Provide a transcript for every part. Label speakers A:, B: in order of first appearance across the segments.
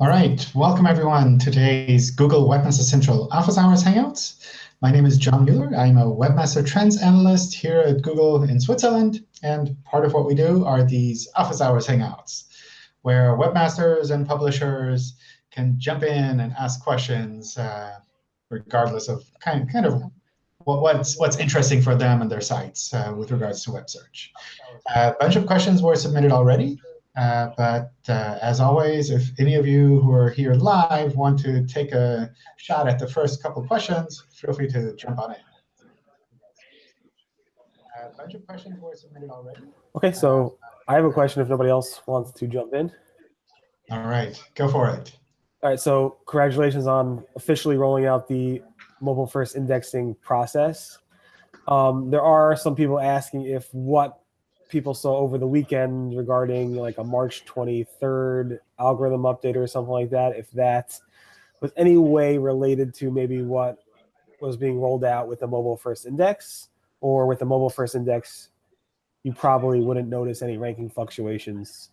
A: All right, welcome everyone to today's Google Webmaster Central Office Hours Hangouts. My name is John Mueller. I'm a Webmaster Trends Analyst here at Google in Switzerland. And part of what we do are these Office Hours Hangouts, where webmasters and publishers can jump in and ask questions uh, regardless of kind, kind of what, what's, what's interesting for them and their sites uh, with regards to web search. a bunch of questions were submitted already. Uh, but uh, as always, if any of you who are here live want to take a shot at the first couple of questions, feel free to jump on in. A bunch of questions were submitted already.
B: OK, so I have a question if nobody else wants to jump in.
A: All right, go for it.
B: All right, so congratulations on officially rolling out the mobile first indexing process. Um, there are some people asking if what people saw over the weekend regarding like a March 23rd algorithm update or something like that, if that was any way related to maybe what was being rolled out with the mobile first index, or with the mobile first index, you probably wouldn't notice any ranking fluctuations.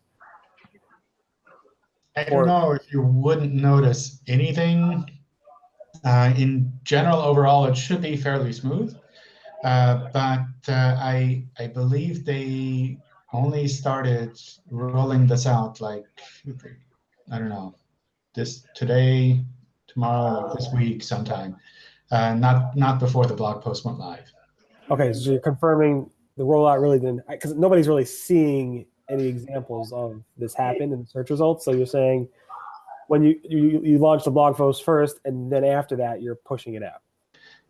A: I don't know if you wouldn't notice anything. Uh, in general, overall, it should be fairly smooth. Uh, but uh, I I believe they only started rolling this out like I don't know this today, tomorrow, this week, sometime. Uh, not not before the blog post went live.
B: Okay, so you're confirming the rollout really didn't because nobody's really seeing any examples of this happen in the search results. So you're saying when you you, you launch the blog post first, and then after that you're pushing it out.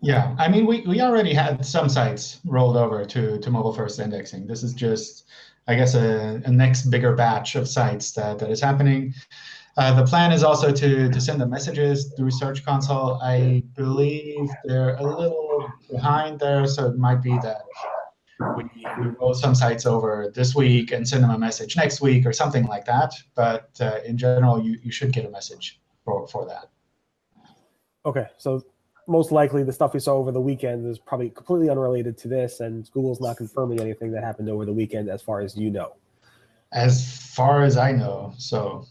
A: Yeah, I mean, we, we already had some sites rolled over to, to mobile first indexing. This is just, I guess, a, a next bigger batch of sites that, that is happening. Uh, the plan is also to, to send the messages through Search Console. I believe they're a little behind there, so it might be that we, we roll some sites over this week and send them a message next week or something like that. But uh, in general, you, you should get a message for, for that.
B: OK, so most likely the stuff we saw over the weekend is probably completely unrelated to this, and Google's not confirming anything that happened over the weekend as far as you know.
A: As far as I know, so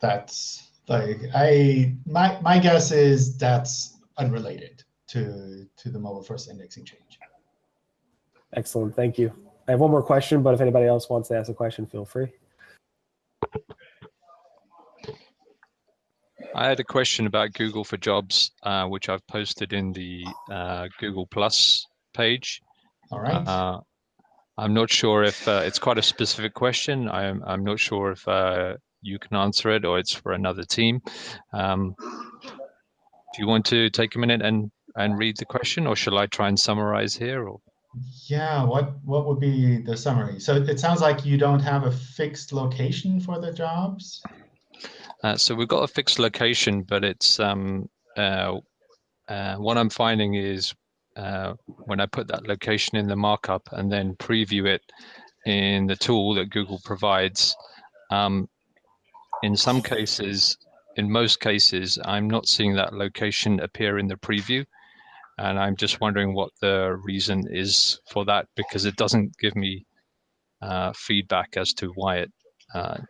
A: that's like I my my guess is that's unrelated to to the mobile first indexing change.
B: Excellent, thank you. I have one more question, but if anybody else wants to ask a question, feel free.
C: I had a question about Google for Jobs, uh, which I've posted in the uh, Google Plus page.
A: All right. Uh,
C: I'm not sure if uh, it's quite a specific question. I'm I'm not sure if uh, you can answer it or it's for another team. Um, do you want to take a minute and and read the question, or shall I try and summarize here? Or
A: yeah, what what would be the summary? So it sounds like you don't have a fixed location for the jobs.
C: Uh, so we've got a fixed location, but it's um, uh, uh, what I'm finding is uh, when I put that location in the markup and then preview it in the tool that Google provides, um, in some cases, in most cases, I'm not seeing that location appear in the preview. And I'm just wondering what the reason is for that, because it doesn't give me uh, feedback as to why it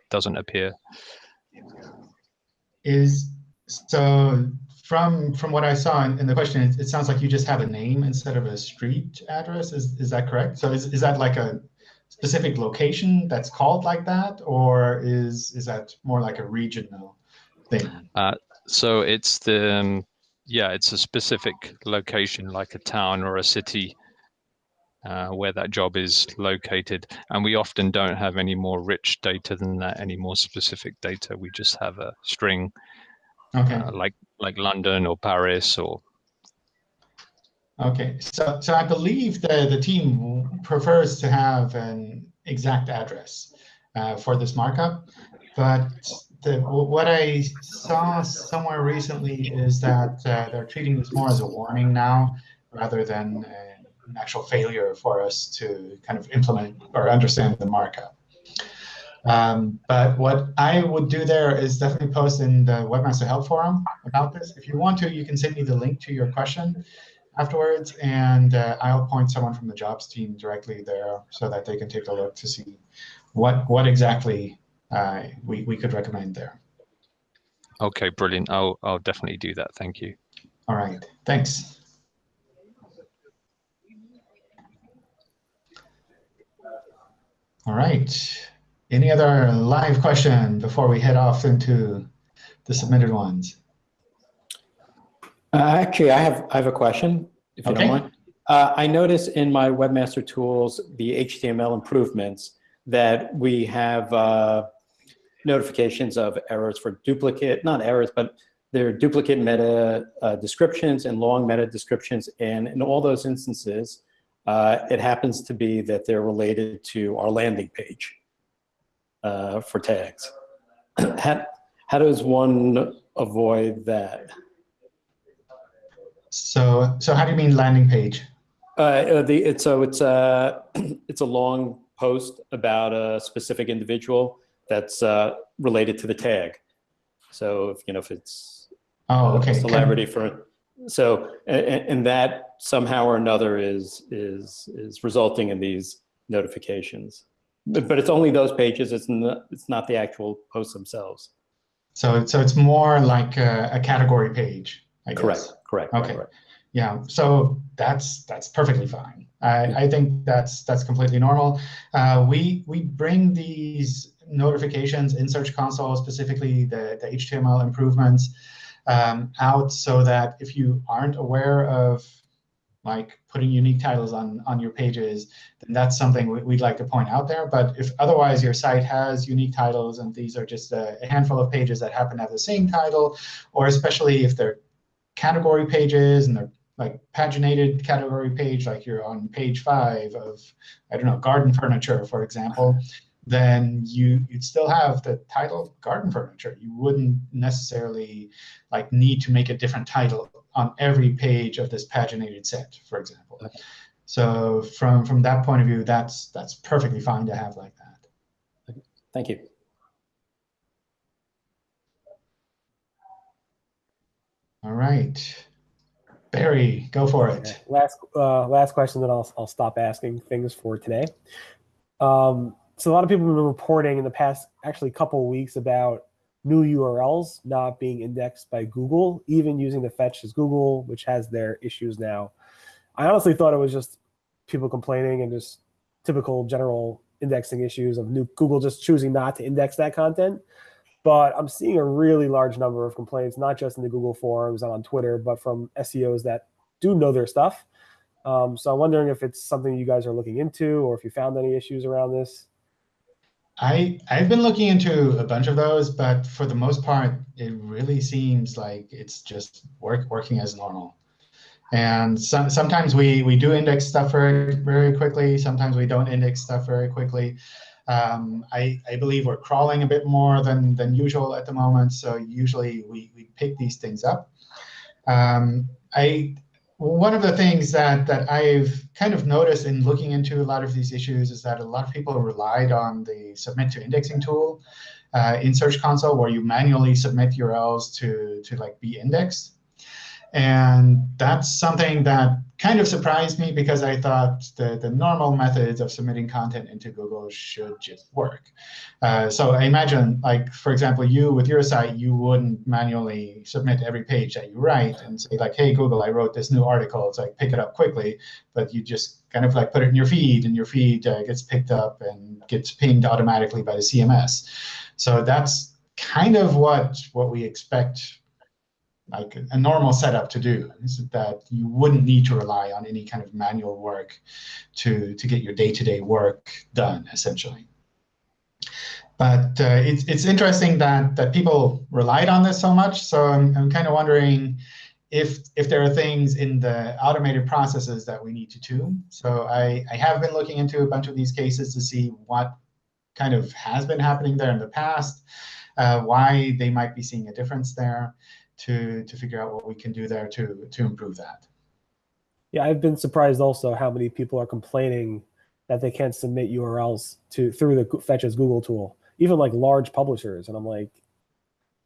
C: doesn't appear
A: is so from from what I saw in, in the question, it, it, sounds like you just have a name instead of a street address. Is is that correct? So is is that like a specific location that's called like that, or is is that more like a regional thing?
C: Uh, so it's the um, yeah, it's a specific location, like a town or a city uh, where that job is located. And we often don't have any more rich data than that, any more specific data. We just have a string okay. Uh, like like London or Paris or.
A: Okay, so so I believe the the team prefers to have an exact address uh, for this markup, but the, what I saw somewhere recently is that uh, they're treating this more as a warning now rather than an actual failure for us to kind of implement or understand the markup. Um, but what I would do there is definitely post in the Webmaster Help Forum about this. If you want to, you can send me the link to your question afterwards, and uh, I'll point someone from the jobs team directly there so that they can take a look to see what what exactly uh, we, we could recommend there.
C: Okay, brilliant. I'll I'll definitely do that. Thank you.
A: All right, thanks. All right. Any other live question before we head off into the submitted ones?
D: Uh, actually, I have I have a question, if you
A: Okay.
D: don't mind. Uh, I notice in my Webmaster Tools, the HTML improvements, that we have uh, notifications of errors for duplicate, not errors, but they're duplicate meta uh, descriptions and long meta descriptions. And in all those instances, uh, it happens to be that they're related to our landing page uh, for tags. how, how does one avoid that?
A: So, so how do you mean landing page?
D: Uh, uh, the, it's, so it's a, it's a long post about a specific individual that's uh, related to the tag. So if, you know, if it's
A: Oh,
D: a
A: okay.
D: celebrity for, so, and, and that somehow or another is, is, is resulting in these notifications. But, but it's only those pages, it's not, it's not the actual posts themselves.
A: So, so it's more like a, a category page, I guess.
D: Correct, correct.
A: Okay.
D: correct.
A: Yeah, so that's that's perfectly fine. I, I think that's that's completely normal. Uh, we we bring these notifications in Search Console, specifically the, the HTML improvements, um, out so that if you aren't aware of like putting unique titles on on your pages, then that's something we, we'd like to point out there. But if otherwise your site has unique titles and these are just a, a handful of pages that happen to have the same title, or especially if they're category pages and they're like paginated category page, like you're on page five of, I don't know, garden furniture, for example, then you, you'd still have the title garden furniture. You wouldn't necessarily like need to make a different title on every page of this paginated set, for example.
D: Okay.
A: So from, from that point of view, that's, that's perfectly fine to have like that.
D: Thank you.
A: All right. Barry, go for it.
B: Okay. Last uh, last question, that I'll I'll stop asking things for today. Um, so a lot of people have been reporting in the past, actually, couple of weeks about new URLs not being indexed by Google, even using the fetch as Google, which has their issues now. I honestly thought it was just people complaining and just typical general indexing issues of new Google just choosing not to index that content. But I'm seeing a really large number of complaints, not just in the Google forums and on Twitter, but from SEOs that do know their stuff. Um, so I'm wondering if it's something you guys are looking into or if you found any issues around this.
A: I I've been looking into a bunch of those, but for the most part, it really seems like it's just work working as normal. And some, sometimes we we do index stuff very very quickly. Sometimes we don't index stuff very quickly. Um, I I believe we're crawling a bit more than than usual at the moment. So usually we we pick these things up. Um, I one of the things that that I've kind of noticed in looking into a lot of these issues is that a lot of people relied on the submit to indexing tool uh, in Search Console, where you manually submit URLs to to like be indexed. And that's something that kind of surprised me because I thought the, the normal methods of submitting content into Google should just work. Uh, so I imagine, like for example, you with your site, you wouldn't manually submit every page that you write and say like, hey, Google, I wrote this new article. It's like pick it up quickly. But you just kind of like put it in your feed, and your feed uh, gets picked up and gets pinged automatically by the CMS. So that's kind of what what we expect like a normal setup to do is that you wouldn't need to rely on any kind of manual work to to get your day-to-day work done essentially. But uh, it's it's interesting that that people relied on this so much so i'm, I'm kind of wondering if if there are things in the automated processes that we need to tune so i i have been looking into a bunch of these cases to see what kind of has been happening there in the past uh, why they might be seeing a difference there to to figure out what we can do there to to improve that.
B: Yeah, I've been surprised also how many people are complaining that they can't submit URLs to through the Fetch as Google tool, even like large publishers. And I'm like,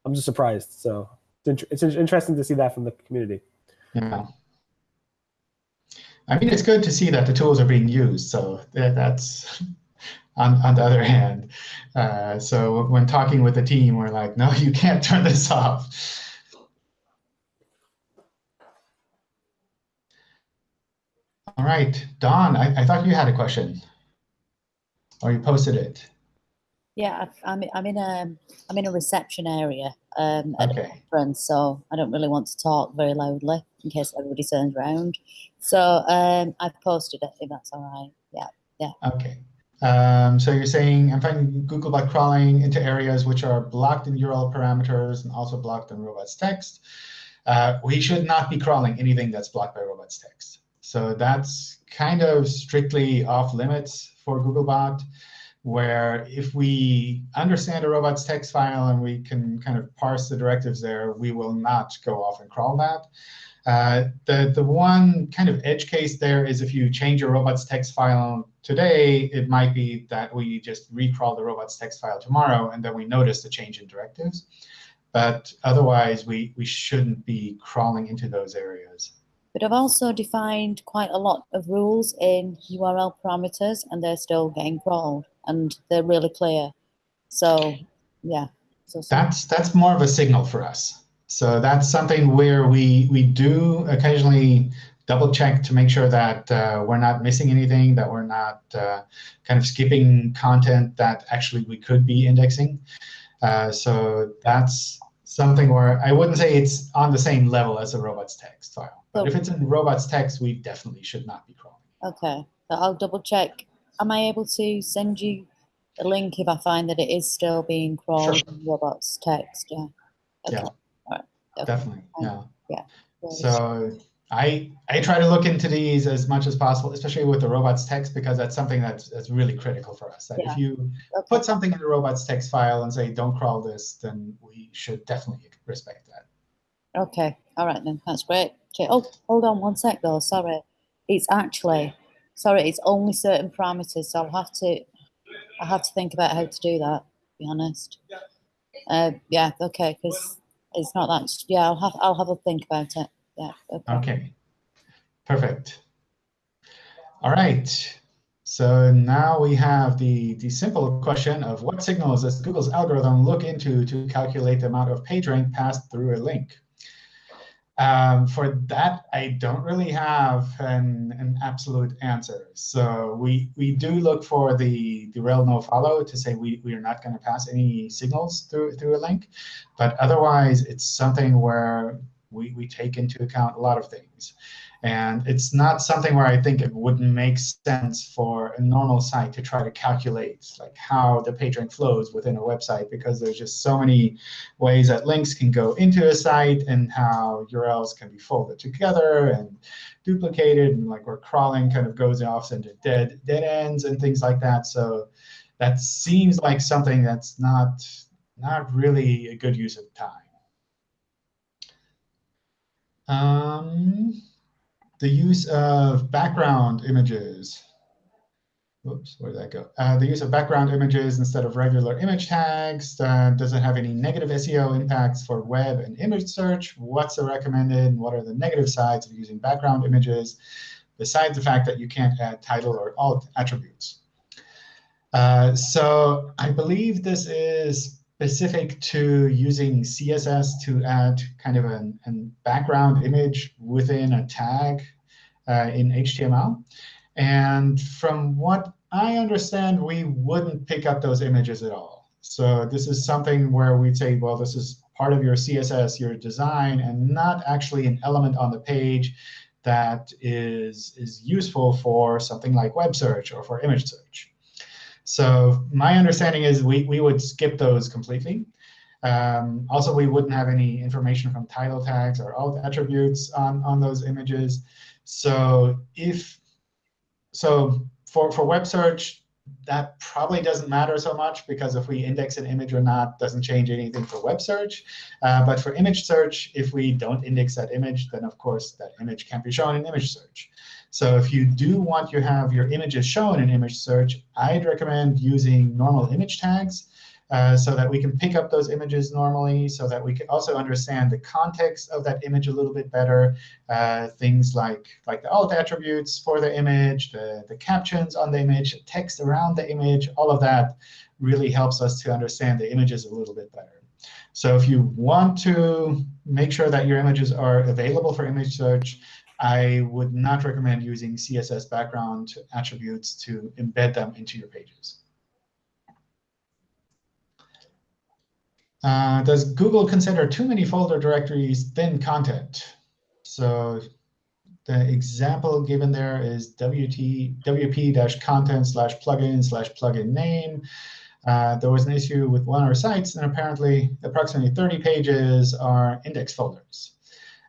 B: I'm just surprised. So it's, it's interesting to see that from the community.
A: Yeah. I mean, it's good to see that the tools are being used. So that's, on, on the other hand. Uh, so when talking with the team, we're like, no, you can't turn this off. All right, Don, I, I thought you had a question, or you posted it.
E: Yeah, I'm I'm in a I'm in a reception area um, at a
A: Okay.
E: conference, so I don't really want to talk very loudly in case everybody turns around. So um, I've posted it if that's all right. Yeah, yeah.
A: Okay. Um, so you're saying I'm finding Google by crawling into areas which are blocked in URL parameters and also blocked in robots text. Uh, we should not be crawling anything that's blocked by robots text. So that's kind of strictly off limits for Googlebot, where if we understand a robots text file and we can kind of parse the directives there, we will not go off and crawl that. Uh, the, the one kind of edge case there is if you change your robots text file today, it might be that we just recrawl the robots text file tomorrow, and then we notice the change in directives. But otherwise, we, we shouldn't be crawling into those areas.
E: But I've also defined quite a lot of rules in URL parameters, and they're still getting crawled, and they're really clear. So yeah. So
A: That's, that's more of a signal for us. So that's something where we, we do occasionally double check to make sure that uh, we're not missing anything, that we're not uh, kind of skipping content that actually we could be indexing. Uh, so that's something where I wouldn't say it's on the same level as a robots text file. But if it's in robots text, we definitely should not be crawling.
E: Okay, but I'll double check. Am I able to send you a link if I find that it is still being crawled in robots text? Yeah.
A: Yeah.
E: Okay. All right. Okay.
A: Definitely, yeah.
E: Great.
A: So I I try to look into these as much as possible, especially with the robots text, because that's something that's, that's really critical for us. That
E: Yeah.
A: if you
E: Okay.
A: put something in the robots text file and say, don't crawl this, then we should definitely respect that.
E: Okay, all right then, that's great. Okay, Oh, hold on one sec though, sorry. It's actually, sorry, it's only certain parameters, so I'll have to, I have to think about how to do that, to be honest. Uh, yeah, okay, because it's not that, yeah, I'll have, I'll have a think about it, yeah, okay.
A: OK, perfect. All right. So now we have the, the simple question of what signals does Google's algorithm look into to calculate the amount of page rank passed through a link? Um, for that, I don't really have an, an absolute answer. So we, we do look for the, the rel no follow to say we, we are not going to pass any signals through, through a link. But otherwise, it's something where we, we take into account a lot of things. And it's not something where I think it wouldn't make sense for a normal site to try to calculate like how the page rank flows within a website, because there's just so many ways that links can go into a site and how URLs can be folded together and duplicated, and like where crawling kind of goes off into dead, dead ends and things like that. So that seems like something that's not, not really a good use of time. Um, the use of background images. Whoops, where did that go? Uh, the use of background images instead of regular image tags. Uh, does it have any negative SEO impacts for web and image search? What's the recommended? What are the negative sides of using background images, besides the fact that you can't add title or alt attributes? Uh, so I believe this is specific to using CSS to add kind of an, an background image within a tag uh, in HTML. And from what I understand, we wouldn't pick up those images at all. So this is something where we'd say, well, this is part of your CSS, your design, and not actually an element on the page that is, is useful for something like web search or for image search. So my understanding is we, we would skip those completely. Um, also, we wouldn't have any information from title tags or alt attributes on, on those images. So if so for, for web search, that probably doesn't matter so much, because if we index an image or not doesn't change anything for web search. Uh, but for image search, if we don't index that image, then of course that image can't be shown in image search. So if you do want to have your images shown in image search, I'd recommend using normal image tags uh, so that we can pick up those images normally, so that we can also understand the context of that image a little bit better. Uh, things like, like the alt attributes for the image, the, the captions on the image, text around the image, all of that really helps us to understand the images a little bit better. So if you want to make sure that your images are available for image search, I would not recommend using CSS background attributes to embed them into your pages. Uh, does Google consider too many folder directories thin content? So the example given there is wp-content slash plugin slash plugin name. Uh, there was an issue with one of our sites, and apparently approximately 30 pages are index folders.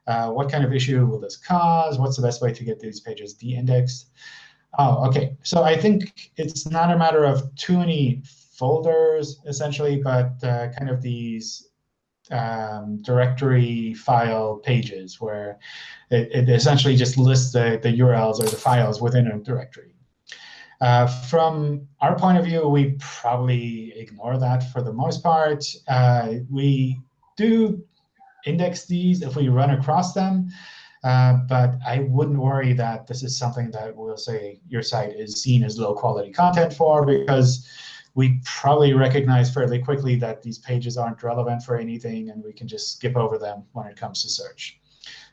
A: Uh, what kind of issue will this cause? What's the best way to get these pages de-indexed? Oh, OK. So I think it's not a matter of too many folders, essentially, but uh, kind of these um, directory file pages where it, it, essentially just lists the, the URLs or the files within a directory. Uh, from our point of view, we probably ignore that for the most part. Uh, we do index these if we run across them. Uh, but I wouldn't worry that this is something that we'll say your site is seen as low quality content for, because we probably recognize fairly quickly that these pages aren't relevant for anything, and we can just skip over them when it comes to search.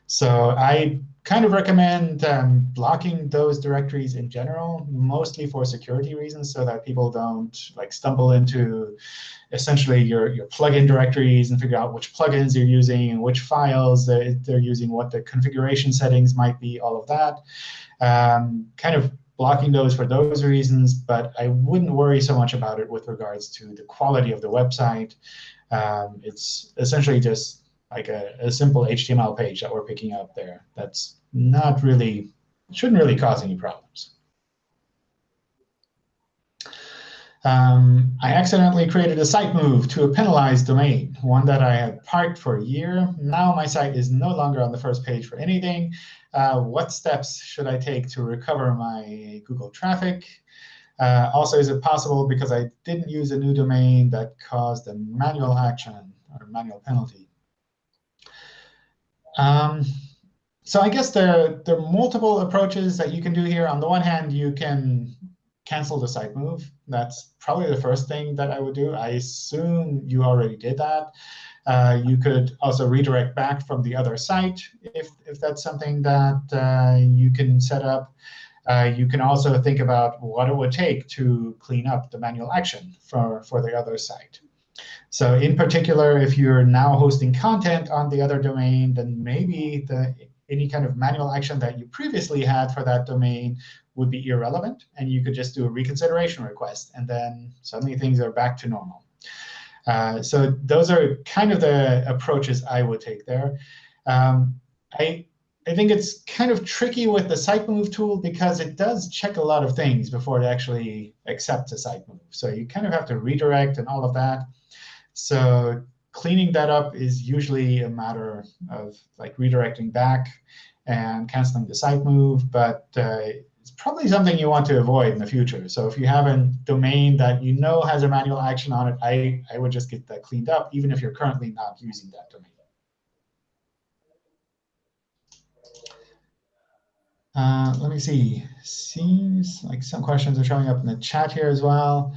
A: So I kind of recommend um, blocking those directories in general, mostly for security reasons, so that people don't like stumble into essentially your, your plugin directories and figure out which plugins you're using and which files they're, they're using, what the configuration settings might be, all of that. Um, kind of blocking those for those reasons, but I wouldn't worry so much about it with regards to the quality of the website. Um, it's essentially just like a, a simple HTML page that we're picking up there. That's not really, shouldn't really cause any problems. Um, I accidentally created a site move to a penalized domain, one that I had parked for a year. Now my site is no longer on the first page for anything. Uh, what steps should I take to recover my Google traffic? Uh, also, is it possible because I didn't use a new domain that caused a manual action or manual penalty? Um, so I guess there, there are multiple approaches that you can do here. On the one hand, you can cancel the site move. That's probably the first thing that I would do. I assume you already did that. Uh, you could also redirect back from the other site if, if that's something that uh, you can set up. Uh, you can also think about what it would take to clean up the manual action for, for the other site. So in particular, if you're now hosting content on the other domain, then maybe the, any kind of manual action that you previously had for that domain would be irrelevant. And you could just do a reconsideration request. And then suddenly things are back to normal. Uh, so those are kind of the approaches I would take there. Um, I, I think it's kind of tricky with the site move tool because it does check a lot of things before it actually accepts a site move. So you kind of have to redirect and all of that. So cleaning that up is usually a matter of like redirecting back and canceling the site move. But uh, it's probably something you want to avoid in the future. So if you have a domain that you know has a manual action on it, I, I would just get that cleaned up, even if you're currently not using that domain. Uh, let me see. Seems like some questions are showing up in the chat here as well.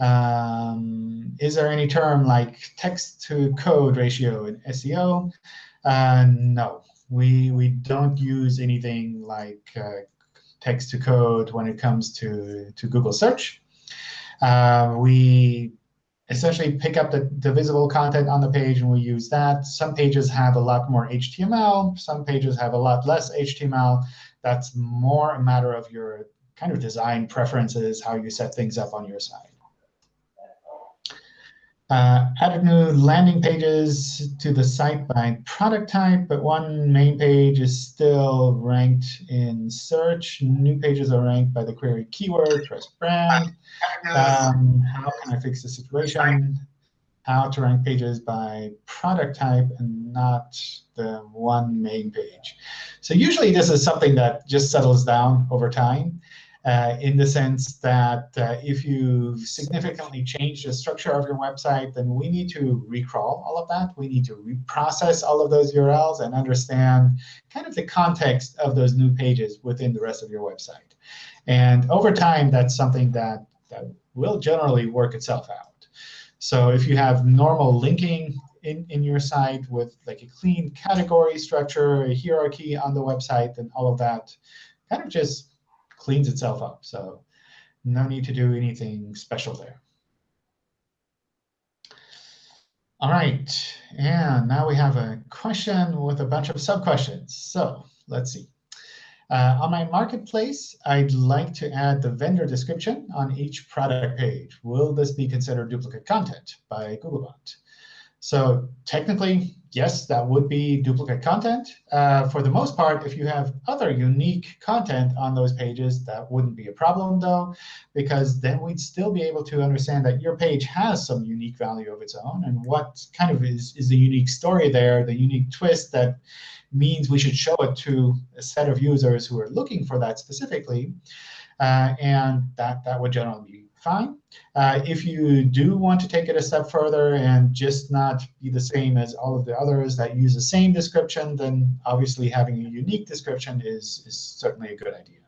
A: Um, is there any term like text to code ratio in SEO? Uh, no, we, we don't use anything like uh, text to code when it comes to, to Google search. Uh, we essentially pick up the, the visible content on the page, and we use that. Some pages have a lot more HTML. Some pages have a lot less HTML. That's more a matter of your kind of design preferences, how you set things up on your side. Uh, added new landing pages to the site by product type, but one main page is still ranked in search. New pages are ranked by the query keyword, press brand. Um, how can I fix the situation? How to rank pages by product type and not the one main page. So usually this is something that just settles down over time. Uh, in the sense that uh, if you've significantly changed the structure of your website, then we need to recrawl all of that. We need to reprocess all of those URLs and understand kind of the context of those new pages within the rest of your website. And over time, that's something that, that will generally work itself out. So if you have normal linking in, in your site with like a clean category structure, a hierarchy on the website, then all of that kind of just cleans itself up. So no need to do anything special there. All right, and now we have a question with a bunch of sub-questions. So let's see. Uh, on my marketplace, I'd like to add the vendor description on each product page. Will this be considered duplicate content by Googlebot? So technically, yes, that would be duplicate content. Uh, for the most part, if you have other unique content on those pages, that wouldn't be a problem, though, because then we'd still be able to understand that your page has some unique value of its own. And what kind of is, is the unique story there, the unique twist that means we should show it to a set of users who are looking for that specifically. Uh, and that, that would generally be fine. Uh, if you do want to take it a step further and just not be the same as all of the others that use the same description, then obviously having a unique description is, is certainly a good idea.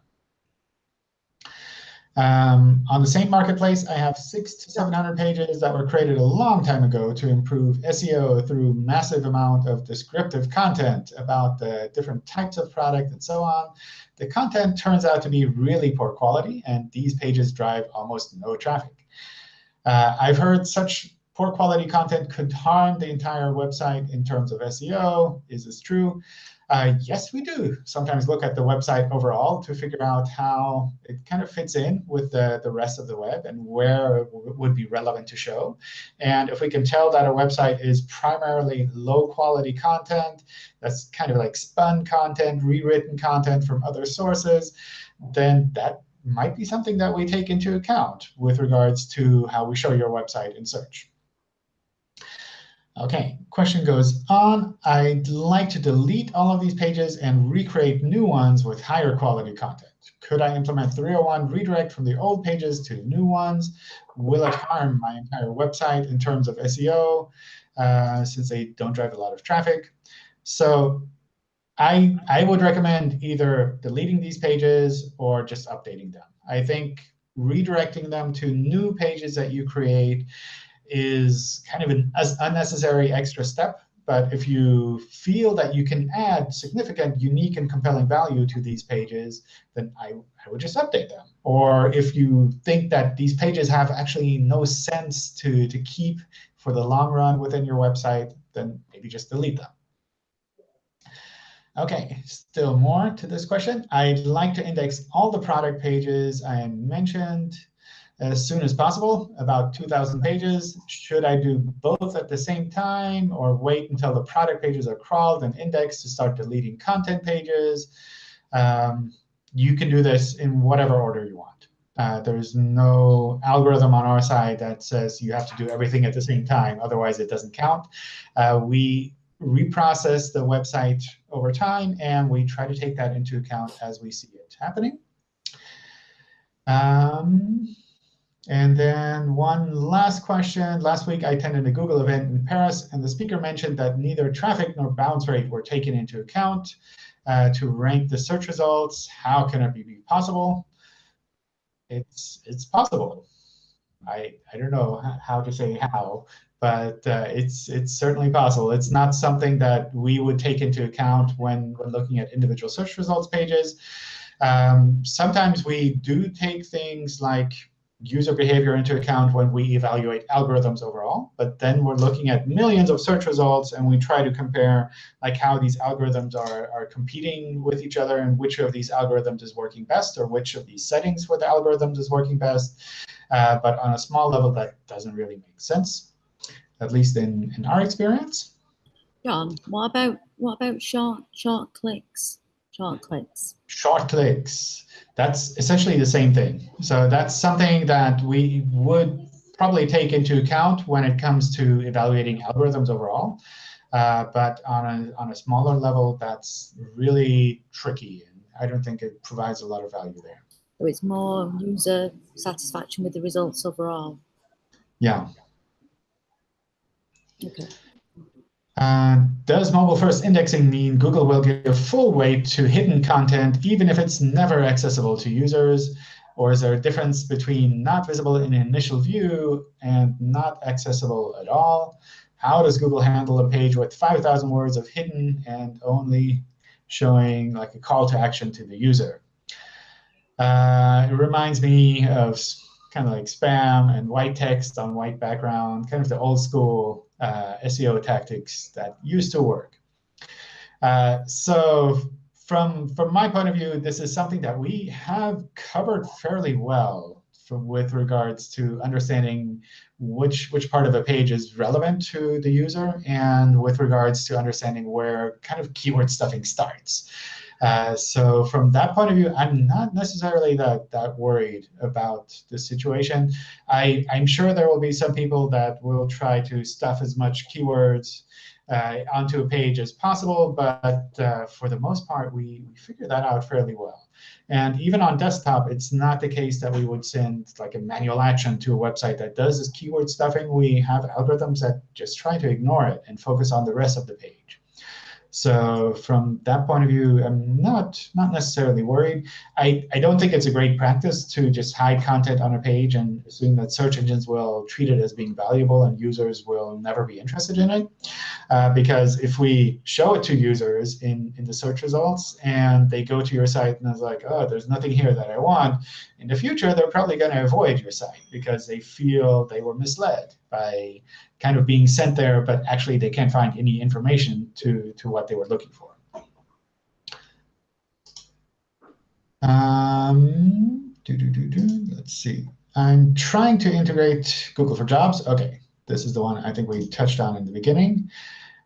A: Um, on the same marketplace, I have six to 700 pages that were created a long time ago to improve SEO through massive amount of descriptive content about the different types of product and so on. The content turns out to be really poor quality, and these pages drive almost no traffic. Uh, I've heard such poor quality content could harm the entire website in terms of SEO. Is this true? Uh, yes, we do sometimes look at the website overall to figure out how it kind of fits in with the, the rest of the web and where it would be relevant to show. And if we can tell that a website is primarily low quality content, that's kind of like spun content, rewritten content from other sources, then that might be something that we take into account with regards to how we show your website in search. OK, question goes on. I'd like to delete all of these pages and recreate new ones with higher quality content. Could I implement 301 redirect from the old pages to new ones? Will it harm my entire website in terms of SEO, uh, since they don't drive a lot of traffic? So I, I would recommend either deleting these pages or just updating them. I think redirecting them to new pages that you create is kind of an unnecessary extra step. But if you feel that you can add significant, unique, and compelling value to these pages, then I, I would just update them. Or if you think that these pages have actually no sense to, to keep for the long run within your website, then maybe just delete them. OK, still more to this question. I'd like to index all the product pages I mentioned as soon as possible, about 2,000 pages. Should I do both at the same time or wait until the product pages are crawled and indexed to start deleting content pages? Um, you can do this in whatever order you want. Uh, there's no algorithm on our side that says you have to do everything at the same time. Otherwise, it doesn't count. Uh, we reprocess the website over time, and we try to take that into account as we see it happening. Um, and then one last question. Last week, I attended a Google event in Paris, and the speaker mentioned that neither traffic nor bounce rate were taken into account uh, to rank the search results. How can it be possible? It's, it's possible. I, I don't know how to say how, but uh, it's, it's certainly possible. It's not something that we would take into account when, when looking at individual search results pages. Um, sometimes we do take things like user behavior into account when we evaluate algorithms overall. But then we're looking at millions of search results, and we try to compare like how these algorithms are, are competing with each other and which of these algorithms is working best or which of these settings for the algorithms is working best. Uh, but on a small level, that doesn't really make sense, at least in, in our experience.
E: John, what about what about short short clicks? Short clicks.
A: Short clicks. That's essentially the same thing. So that's something that we would probably take into account when it comes to evaluating algorithms overall. Uh, but on a, on a smaller level, that's really tricky. And I don't think it provides a lot of value there.
E: So it's more user satisfaction with the results overall.
A: Yeah.
E: Okay.
A: Uh, does mobile first indexing mean Google will give full weight to hidden content even if it's never accessible to users? Or is there a difference between not visible in initial view and not accessible at all? How does Google handle a page with 5,000 words of hidden and only showing like a call to action to the user? Uh, it reminds me of kind of like spam and white text on white background, kind of the old school uh, SEO tactics that used to work. Uh, so from, from my point of view, this is something that we have covered fairly well with regards to understanding which, which part of a page is relevant to the user and with regards to understanding where kind of keyword stuffing starts. Uh, so from that point of view, I'm not necessarily that, that worried about the situation. I, I'm sure there will be some people that will try to stuff as much keywords uh, onto a page as possible. But uh, for the most part, we, we figure that out fairly well. And even on desktop, it's not the case that we would send like a manual action to a website that does this keyword stuffing. We have algorithms that just try to ignore it and focus on the rest of the page. So from that point of view, I'm not, not necessarily worried. I, I don't think it's a great practice to just hide content on a page and assume that search engines will treat it as being valuable and users will never be interested in it. Uh, because if we show it to users in, in the search results and they go to your site and it's like, oh, there's nothing here that I want, in the future, they're probably going to avoid your site because they feel they were misled by kind of being sent there, but actually they can't find any information to, to what they were looking for. Um, doo -doo -doo Let's see. I'm trying to integrate Google for Jobs. OK, this is the one I think we touched on in the beginning.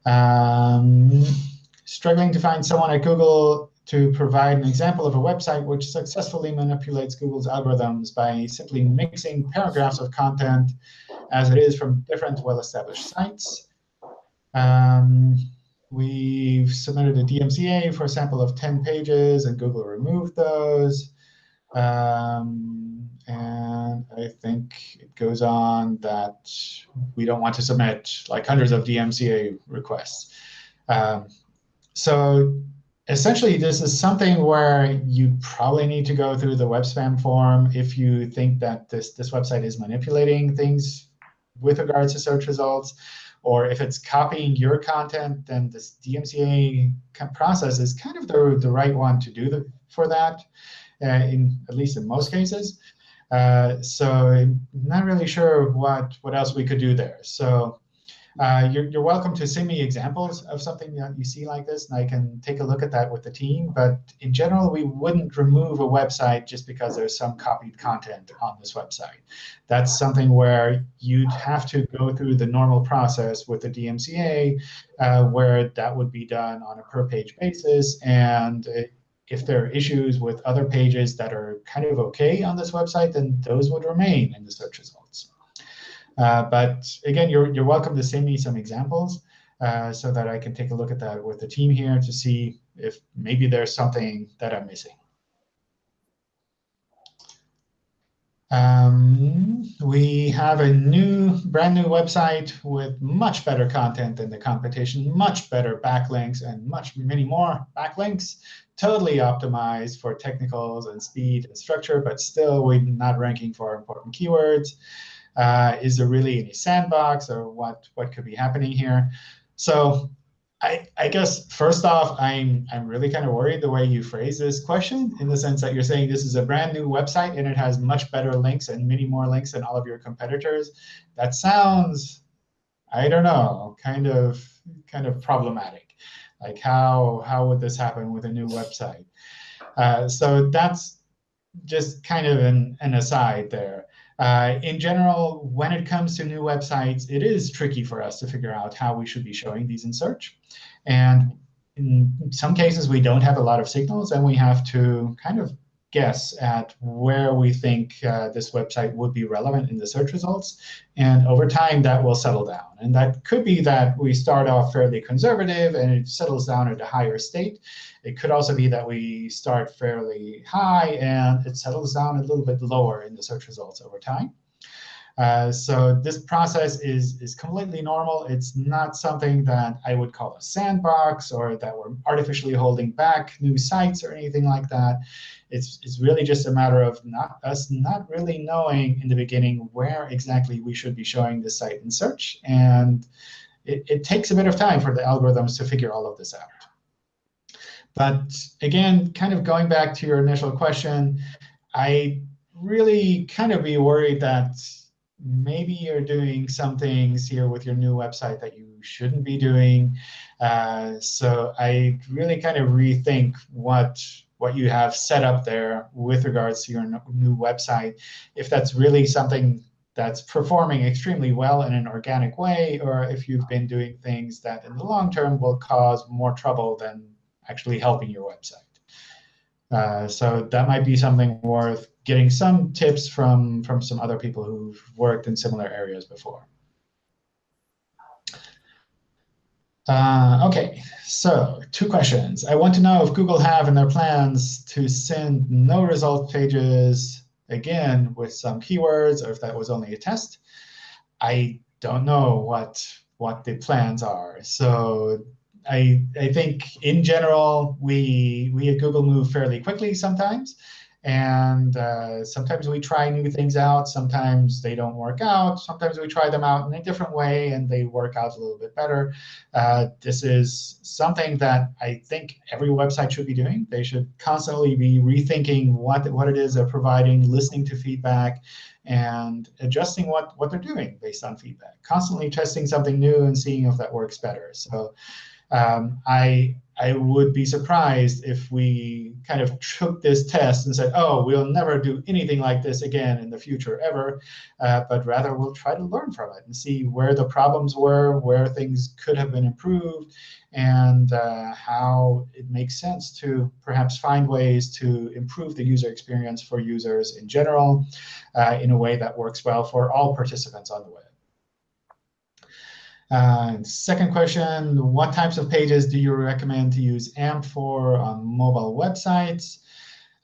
A: Um, struggling to find someone at Google to provide an example of a website which successfully manipulates Google's algorithms by simply mixing paragraphs of content as it is from different well-established sites. Um, we've submitted a DMCA for a sample of 10 pages, and Google removed those. Um, and I think it goes on that we don't want to submit like hundreds of DMCA requests. Um, so essentially, this is something where you probably need to go through the web spam form if you think that this, this website is manipulating things with regards to search results. Or if it's copying your content, then this DMCA process is kind of the, the right one to do the, for that, in at least in most cases. Uh, so I'm not really sure what, what else we could do there. So uh, you're, you're welcome to send me examples of something that you see like this, and I can take a look at that with the team. But in general, we wouldn't remove a website just because there's some copied content on this website. That's something where you'd have to go through the normal process with the DMCA, uh, where that would be done on a per-page basis. And if there are issues with other pages that are kind of OK on this website, then those would remain in the search results. Uh, but again, you're, you're welcome to send me some examples uh, so that I can take a look at that with the team here to see if maybe there's something that I'm missing. Um, we have a new, brand new website with much better content than the competition, much better backlinks, and much many more backlinks. Totally optimized for technicals and speed and structure, but still we're not ranking for important keywords. Uh, is there really any sandbox, or what what could be happening here? So I, I guess first off, I'm I'm really kind of worried the way you phrase this question, in the sense that you're saying this is a brand new website and it has much better links and many more links than all of your competitors. That sounds, I don't know, kind of kind of problematic. Like how how would this happen with a new website? Uh, so that's just kind of an, an aside there. Uh, in general, when it comes to new websites, it is tricky for us to figure out how we should be showing these in search. And in some cases, we don't have a lot of signals, and we have to kind of guess at where we think uh, this website would be relevant in the search results. And over time, that will settle down. And that could be that we start off fairly conservative and it settles down at a higher state. It could also be that we start fairly high and it settles down a little bit lower in the search results over time. Uh, so this process is, is completely normal. It's not something that I would call a sandbox or that we're artificially holding back new sites or anything like that. It's, it's really just a matter of not, us not really knowing in the beginning where exactly we should be showing the site in search. And it, it takes a bit of time for the algorithms to figure all of this out. But again, kind of going back to your initial question, I really kind of be worried that maybe you're doing some things here with your new website that you shouldn't be doing. Uh, so I really kind of rethink what what you have set up there with regards to your new website. If that's really something that's performing extremely well in an organic way, or if you've been doing things that in the long term will cause more trouble than actually helping your website. Uh, so that might be something worth getting some tips from, from some other people who've worked in similar areas before. Uh, OK, so two questions. I want to know if Google have in their plans to send no result pages again with some keywords, or if that was only a test. I don't know what what the plans are. So I I think in general we we at Google move fairly quickly sometimes. And uh, sometimes we try new things out. Sometimes they don't work out. Sometimes we try them out in a different way, and they work out a little bit better. Uh, this is something that I think every website should be doing. They should constantly be rethinking what, what it is they're providing, listening to feedback, and adjusting what, what they're doing based on feedback. Constantly testing something new and seeing if that works better. So um, I I would be surprised if we kind of took this test and said, oh, we'll never do anything like this again in the future ever, uh, but rather we'll try to learn from it and see where the problems were, where things could have been improved, and uh, how it makes sense to perhaps find ways to improve the user experience for users in general uh, in a way that works well for all participants on the web. Second question, what types of pages do you recommend to use AMP for on mobile websites?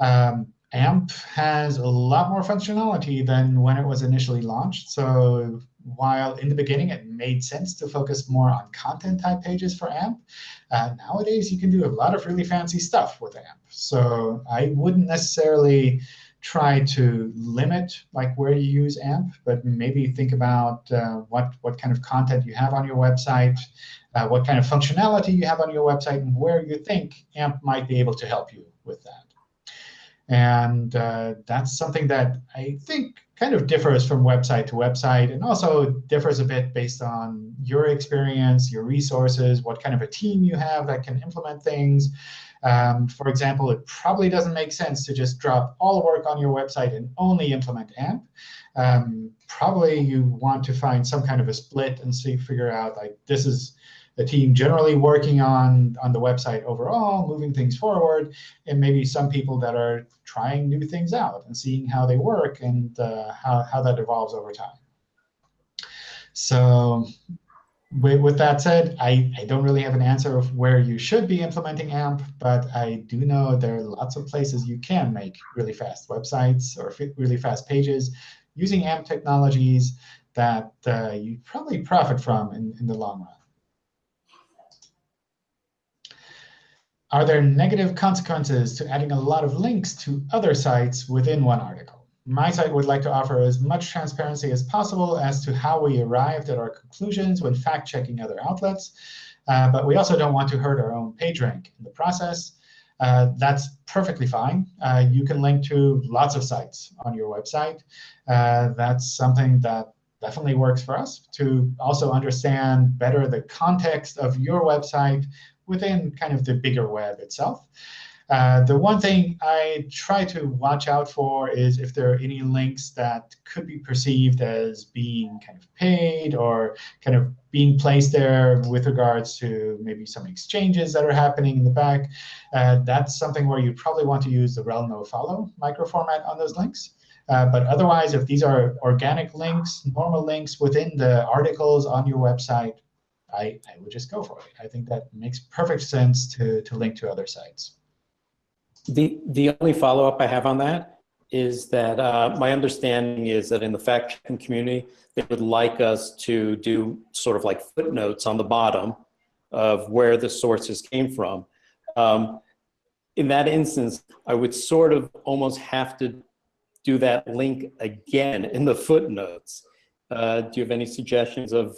A: Um, AMP has a lot more functionality than when it was initially launched. So while in the beginning it made sense to focus more on content type pages for AMP, uh, nowadays you can do a lot of really fancy stuff with AMP. So I wouldn't necessarily try to limit like where you use AMP, but maybe think about uh, what, what kind of content you have on your website, uh, what kind of functionality you have on your website, and where you think AMP might be able to help you with that. And uh, that's something that I think kind of differs from website to website, and also differs a bit based on your experience, your resources, what kind of a team you have that can implement things, um, for example, it probably doesn't make sense to just drop all work on your website and only implement AMP. Um, probably you want to find some kind of a split and see figure out like this is the team generally working on on the website overall, moving things forward, and maybe some people that are trying new things out and seeing how they work and uh, how, how that evolves over time. So with, that said, I, I don't really have an answer of where you should be implementing AMP, but I do know there are lots of places you can make really fast websites or really fast pages using AMP technologies that uh, you probably profit from in, in the long run. Are there negative consequences to adding a lot of links to other sites within one article? My site would like to offer as much transparency as possible as to how we arrived at our conclusions when fact-checking other outlets. Uh, but we also don't want to hurt our own page rank in the process. Uh, that's perfectly fine. Uh, you can link to lots of sites on your website. Uh, that's something that definitely works for us to also understand better the context of your website within kind of the bigger web itself. Uh, the one thing I try to watch out for is if there are any links that could be perceived as being kind of paid or kind of being placed there with regards to maybe some exchanges that are happening in the back. Uh, that's something where you probably want to use the rel no follow microformat on those links. Uh, but otherwise, if these are organic links, normal links within the articles on your website, I, I would just go for it. I think that makes perfect sense to, to link to other sites.
D: The, the only follow-up I have on that is that uh, my understanding is that in the fact-checking community, they would like us to do sort of like footnotes on the bottom of where the sources came from. Um, in that instance, I would sort of almost have to do that link again in the footnotes. Uh, do you have any suggestions of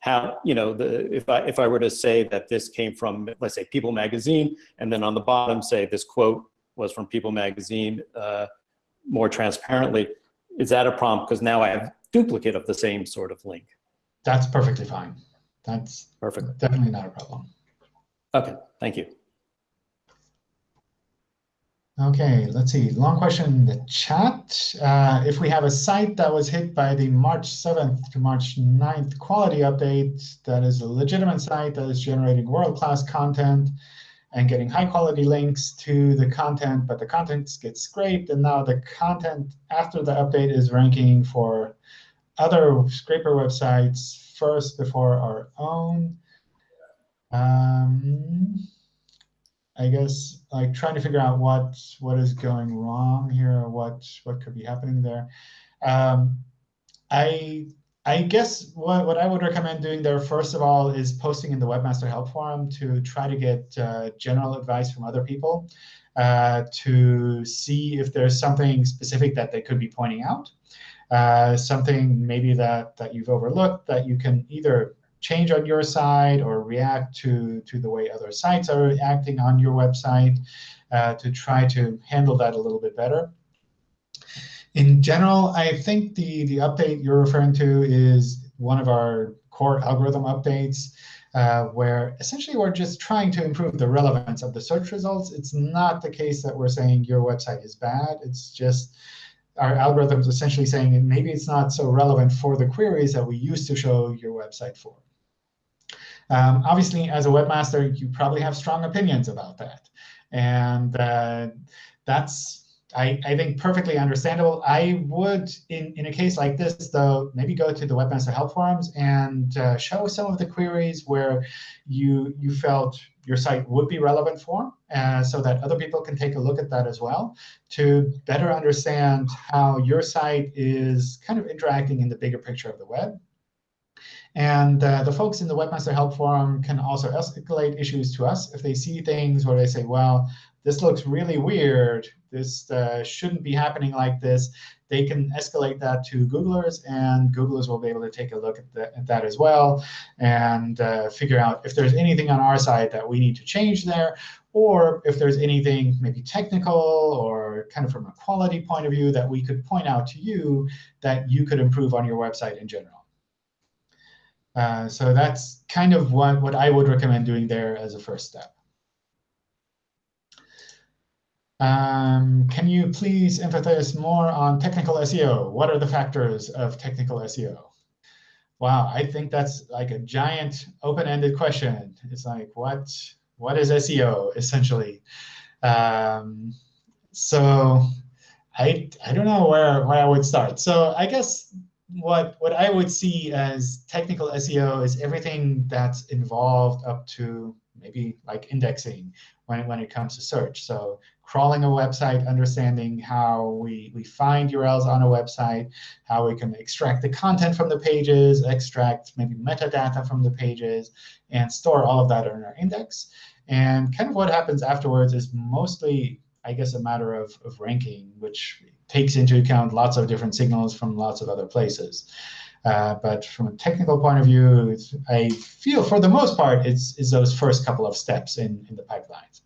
D: how, you know, the, if, I, if I were to say that this came from, let's say, People Magazine, and then on the bottom say this quote was from People Magazine uh, more transparently, is that a prompt? Because now I have duplicate of the same sort of link.
A: That's perfectly fine. That's
D: Perfect.
A: definitely not a problem.
D: Okay, thank you.
A: OK, let's see. Long question in the chat. Uh, if we have a site that was hit by the March 7th to March 9th quality update, that is a legitimate site that is generating world-class content and getting high-quality links to the content, but the content gets scraped, and now the content after the update is ranking for other scraper websites first before our own. Um, I guess like trying to figure out what what is going wrong here, or what what could be happening there. Um, I I guess what, what I would recommend doing there, first of all, is posting in the Webmaster Help Forum to try to get uh, general advice from other people uh, to see if there's something specific that they could be pointing out, uh, something maybe that, that you've overlooked that you can either change on your side or react to, to the way other sites are acting on your website uh, to try to handle that a little bit better. In general, I think the, the update you're referring to is one of our core algorithm updates, uh, where essentially we're just trying to improve the relevance of the search results. It's not the case that we're saying your website is bad. It's just our algorithms essentially saying maybe it's not so relevant for the queries that we used to show your website for. Um, obviously, as a webmaster, you probably have strong opinions about that. And uh, that's, I, I think, perfectly understandable. I would, in, in a case like this, though, maybe go to the Webmaster Help Forums and uh, show some of the queries where you, you felt your site would be relevant for, uh, so that other people can take a look at that as well to better understand how your site is kind of interacting in the bigger picture of the web. And uh, the folks in the Webmaster Help Forum can also escalate issues to us if they see things where they say, well, this looks really weird. This uh, shouldn't be happening like this. They can escalate that to Googlers, and Googlers will be able to take a look at, the, at that as well and uh, figure out if there's anything on our side that we need to change there, or if there's anything maybe technical or kind of from a quality point of view that we could point out to you that you could improve on your website in general. Uh, so that's kind of what, what I would recommend doing there as a first step. Um, can you please emphasize more on technical SEO? What are the factors of technical SEO? Wow, I think that's like a giant open-ended question. It's like, what, what is SEO, essentially? Um, so I, I don't know where, where I would start. So I guess what what I would see as technical SEO is everything that's involved up to maybe like indexing when, when it comes to search. So crawling a website, understanding how we, we find URLs on a website, how we can extract the content from the pages, extract maybe metadata from the pages, and store all of that in our index. And kind of what happens afterwards is mostly, I guess, a matter of, of ranking, which takes into account lots of different signals from lots of other places. Uh, but from a technical point of view, I feel for the most part, it's, it's those first couple of steps in, in the pipelines.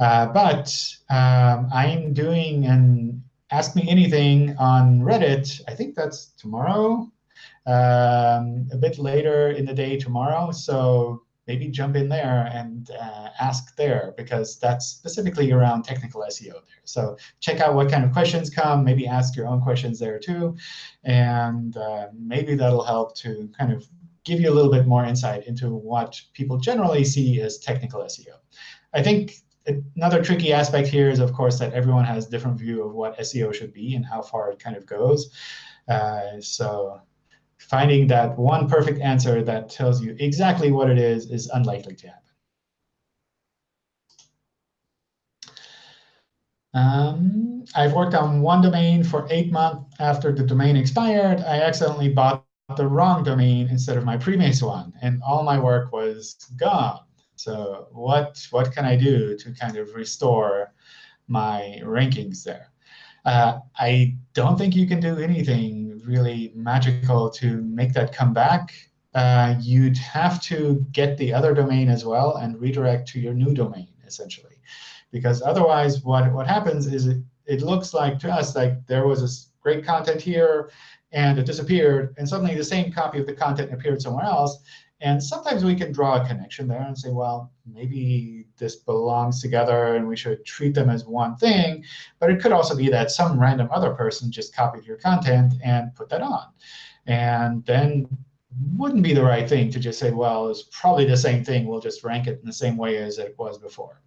A: Uh, but um, I'm doing an Ask Me Anything on Reddit. I think that's tomorrow, um, a bit later in the day tomorrow. So maybe jump in there and uh, ask there, because that's specifically around technical SEO there. So check out what kind of questions come. Maybe ask your own questions there too. And uh, maybe that'll help to kind of give you a little bit more insight into what people generally see as technical SEO. I think another tricky aspect here is, of course, that everyone has different view of what SEO should be and how far it kind of goes. Uh, so finding that one perfect answer that tells you exactly what it is is unlikely to happen. Um, I've worked on one domain for eight months after the domain expired. I accidentally bought the wrong domain instead of my previous one, and all my work was gone. So what, what can I do to kind of restore my rankings there? Uh, I don't think you can do anything really magical to make that come back. Uh, you'd have to get the other domain as well and redirect to your new domain, essentially. Because otherwise, what, what happens is it, it looks like to us like there was this great content here, and it disappeared, and suddenly the same copy of the content appeared somewhere else. And sometimes we can draw a connection there and say, well, maybe this belongs together and we should treat them as one thing. But it could also be that some random other person just copied your content and put that on. And then wouldn't be the right thing to just say, well, it's probably the same thing. We'll just rank it in the same way as it was before.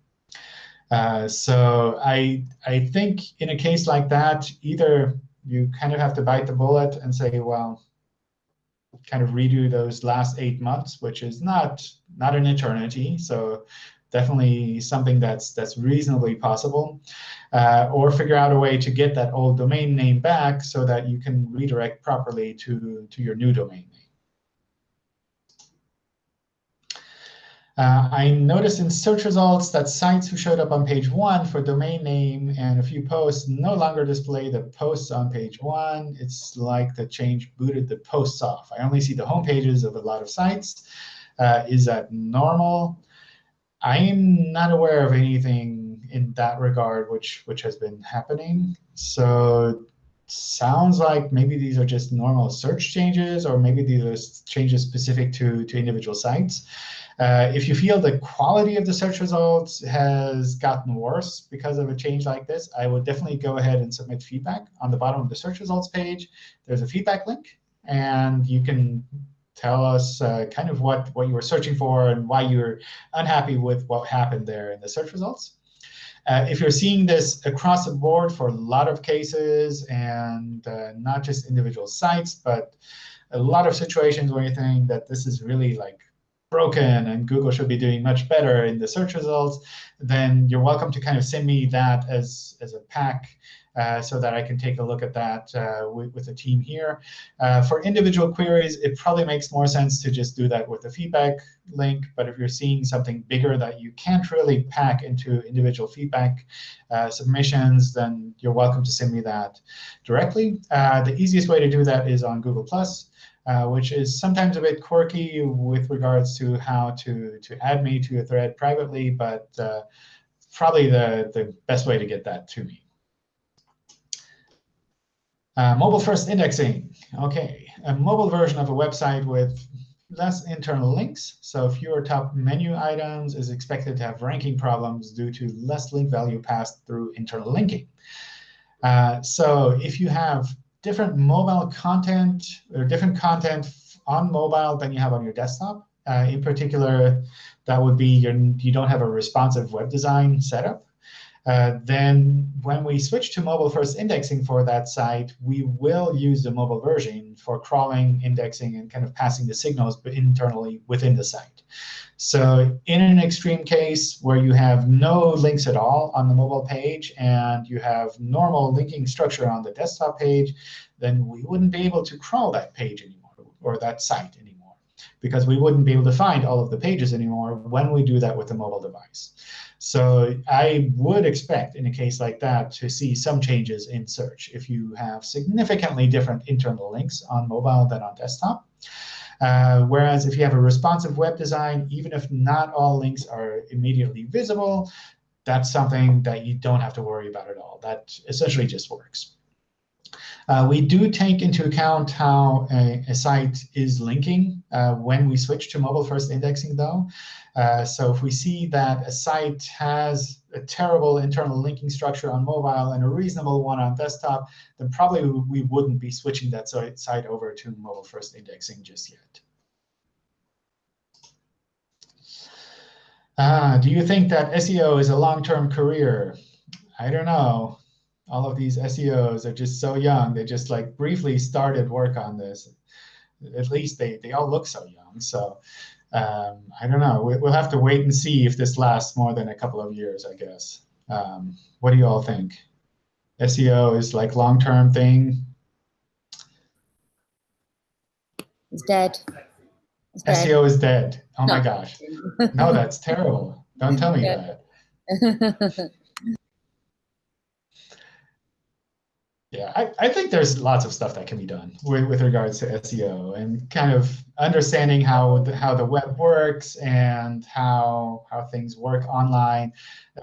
A: Uh, so I, I think in a case like that, either you kind of have to bite the bullet and say, well, kind of redo those last eight months, which is not not an eternity. So definitely something that's that's reasonably possible, uh, or figure out a way to get that old domain name back so that you can redirect properly to to your new domain name. Uh, I noticed in search results that sites who showed up on page one for domain name and a few posts no longer display the posts on page one. It's like the change booted the posts off. I only see the home pages of a lot of sites. Uh, is that normal? I am not aware of anything in that regard which which has been happening. So sounds like maybe these are just normal search changes, or maybe these are changes specific to, to individual sites. Uh, if you feel the quality of the search results has gotten worse because of a change like this, I would definitely go ahead and submit feedback. On the bottom of the search results page, there's a feedback link. And you can tell us uh, kind of what, what you were searching for and why you're unhappy with what happened there in the search results. Uh, if you're seeing this across the board for a lot of cases and uh, not just individual sites, but a lot of situations where you think that this is really like broken and Google should be doing much better in the search results, then you're welcome to kind of send me that as, as a pack uh, so that I can take a look at that uh, with, with the team here. Uh, for individual queries, it probably makes more sense to just do that with the feedback link. But if you're seeing something bigger that you can't really pack into individual feedback uh, submissions, then you're welcome to send me that directly. Uh, the easiest way to do that is on Google+. Uh, which is sometimes a bit quirky with regards to how to, to add me to a thread privately, but probably the, the best way to get that to me. Uh, mobile first indexing. OK, a mobile version of a website with less internal links. So fewer top menu items is expected to have ranking problems due to less link value passed through internal linking. Uh, so if you have different mobile content or different content on mobile than you have on your desktop. Uh, in particular, that would be your, you don't have a responsive web design setup. Uh, then when we switch to mobile first indexing for that site, we will use the mobile version for crawling, indexing, and kind of passing the signals internally within the site. So in an extreme case where you have no links at all on the mobile page and you have normal linking structure on the desktop page, then we wouldn't be able to crawl that page anymore or that site anymore because we wouldn't be able to find all of the pages anymore when we do that with the mobile device. So I would expect in a case like that to see some changes in search if you have significantly different internal links on mobile than on desktop. Uh, whereas if you have a responsive web design, even if not all links are immediately visible, that's something that you don't have to worry about at all. That essentially just works. Uh, we do take into account how a, a site is linking uh, when we switch to mobile-first indexing, though. Uh, so if we see that a site has a terrible internal linking structure on mobile and a reasonable one on desktop, then probably we wouldn't be switching that site over to mobile-first indexing just yet. Uh, do you think that SEO is a long-term career? I don't know all of these SEOs are just so young. They just like briefly started work on this. At least they, they all look so young. So um, I don't know. We, will have to wait and see if this lasts more than a couple of years, I guess. Um, what do you all think? SEO is like long-term thing?
E: It's dead.
A: It's dead. SEO is dead. Oh no. my gosh. No, that's terrible. Don't tell me that. Yeah, I, I think there's lots of stuff that can be done with, with regards to SEO and kind of understanding how the, how the web works and how how things work online.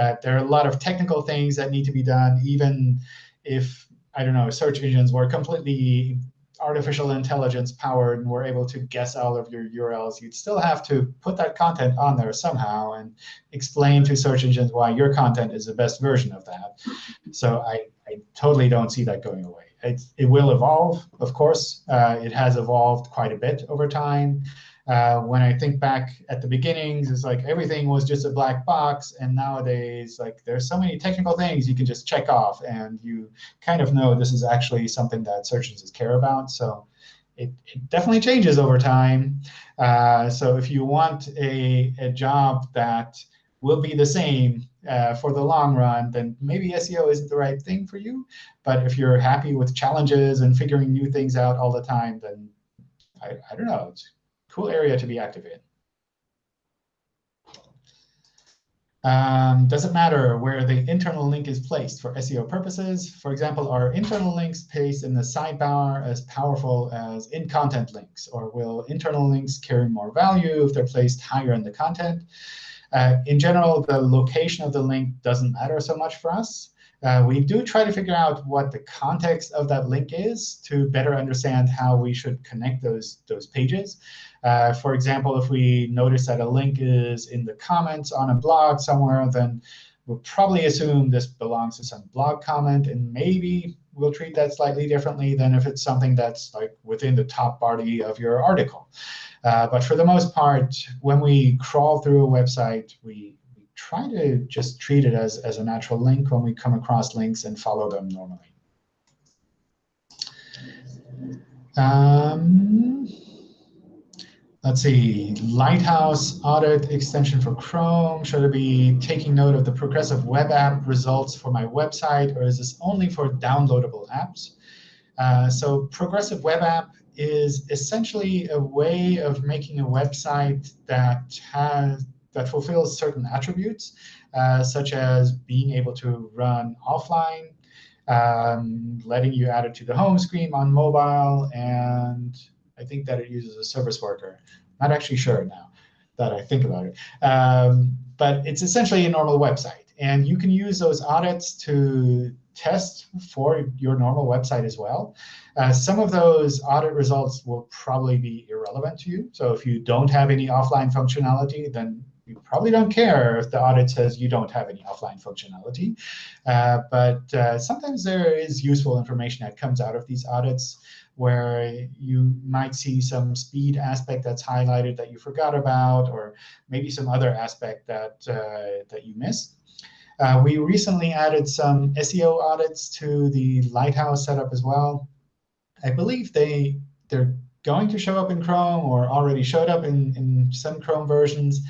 A: Uh, there are a lot of technical things that need to be done, even if I don't know search engines were completely artificial intelligence powered and were able to guess all of your URLs, you'd still have to put that content on there somehow and explain to search engines why your content is the best version of that. So I, I totally don't see that going away. It, it will evolve, of course. Uh, it has evolved quite a bit over time. Uh, when I think back at the beginnings, it's like everything was just a black box. And nowadays, like there's so many technical things you can just check off. And you kind of know this is actually something that search engines care about. So it, it definitely changes over time. Uh, so if you want a, a job that will be the same uh, for the long run, then maybe SEO isn't the right thing for you. But if you're happy with challenges and figuring new things out all the time, then I, I don't know. It's cool area to be active in. Um, does it matter where the internal link is placed for SEO purposes? For example, are internal links placed in the sidebar as powerful as in-content links? Or will internal links carry more value if they're placed higher in the content? Uh, in general, the location of the link doesn't matter so much for us. Uh, we do try to figure out what the context of that link is to better understand how we should connect those, those pages. Uh, for example, if we notice that a link is in the comments on a blog somewhere, then we'll probably assume this belongs to some blog comment. And maybe we'll treat that slightly differently than if it's something that's like within the top body of your article. Uh, but for the most part, when we crawl through a website, we, try to just treat it as, as a natural link when we come across links and follow them normally. Um, let's see, Lighthouse audit extension for Chrome. Should I be taking note of the progressive web app results for my website, or is this only for downloadable apps? Uh, so progressive web app is essentially a way of making a website that has that fulfills certain attributes, uh, such as being able to run offline, um, letting you add it to the home screen on mobile, and I think that it uses a service worker. Not actually sure now that I think about it. Um, but it's essentially a normal website. And you can use those audits to test for your normal website as well. Uh, some of those audit results will probably be irrelevant to you. So if you don't have any offline functionality, then you probably don't care if the audit says you don't have any offline functionality. Uh, but uh, sometimes there is useful information that comes out of these audits where you might see some speed aspect that's highlighted that you forgot about, or maybe some other aspect that, uh, that you missed. Uh, we recently added some SEO audits to the Lighthouse setup as well. I believe they, they're going to show up in Chrome or already showed up in, in some Chrome versions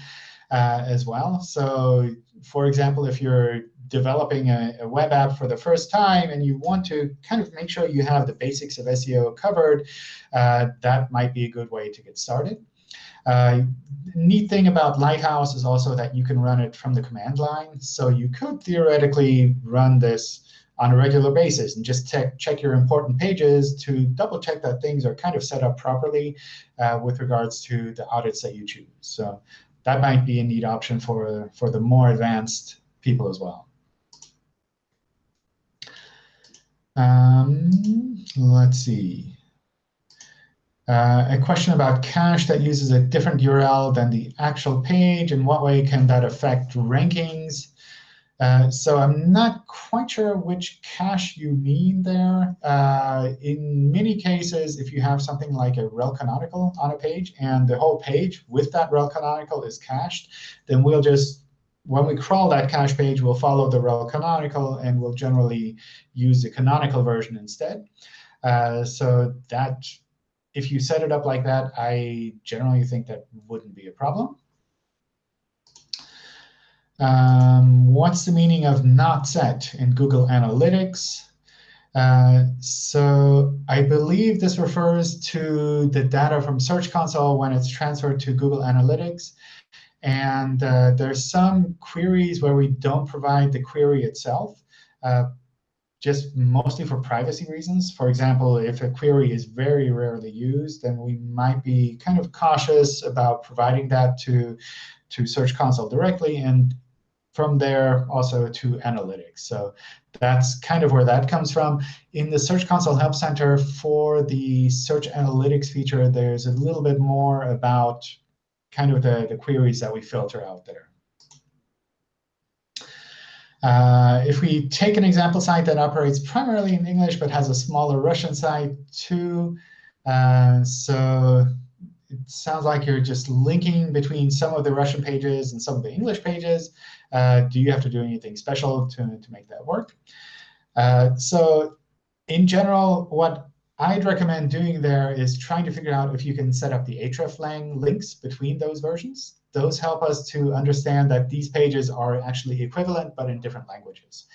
A: uh, as well. So for example, if you're developing a, a, web app for the first time and you want to kind of make sure you have the basics of SEO covered, uh, that might be a good way to get started. Uh, neat thing about Lighthouse is also that you can run it from the command line. So you could theoretically run this on a regular basis and just check, check your important pages to double check that things are kind of set up properly uh, with regards to the audits that you choose. So that might be a neat option for, for the more advanced people as well. Um, let's see. Uh, a question about cache that uses a different URL than the actual page. In what way can that affect rankings? Uh, so I'm not quite sure which cache you mean there. Uh, in many cases, if you have something like a rel canonical on a page and the whole page with that rel canonical is cached, then we'll just, when we crawl that cache page, we'll follow the rel canonical, and we'll generally use the canonical version instead. Uh, so that, if you set it up like that, I generally think that wouldn't be a problem. Um, what's the meaning of not set in Google Analytics? Uh, so I believe this refers to the data from Search Console when it's transferred to Google Analytics. And uh, there's some queries where we don't provide the query itself, uh, just mostly for privacy reasons. For example, if a query is very rarely used, then we might be kind of cautious about providing that to, to Search Console directly. And from there also to analytics. So that's kind of where that comes from. In the Search Console Help Center for the search analytics feature, there's a little bit more about kind of the, the queries that we filter out there. Uh, if we take an example site that operates primarily in English but has a smaller Russian site too, uh, so it sounds like you're just linking between some of the Russian pages and some of the English pages. Uh, do you have to do anything special to, to make that work? Uh, so in general, what I'd recommend doing there is trying to figure out if you can set up the hreflang links between those versions. Those help us to understand that these pages are actually equivalent, but in different languages.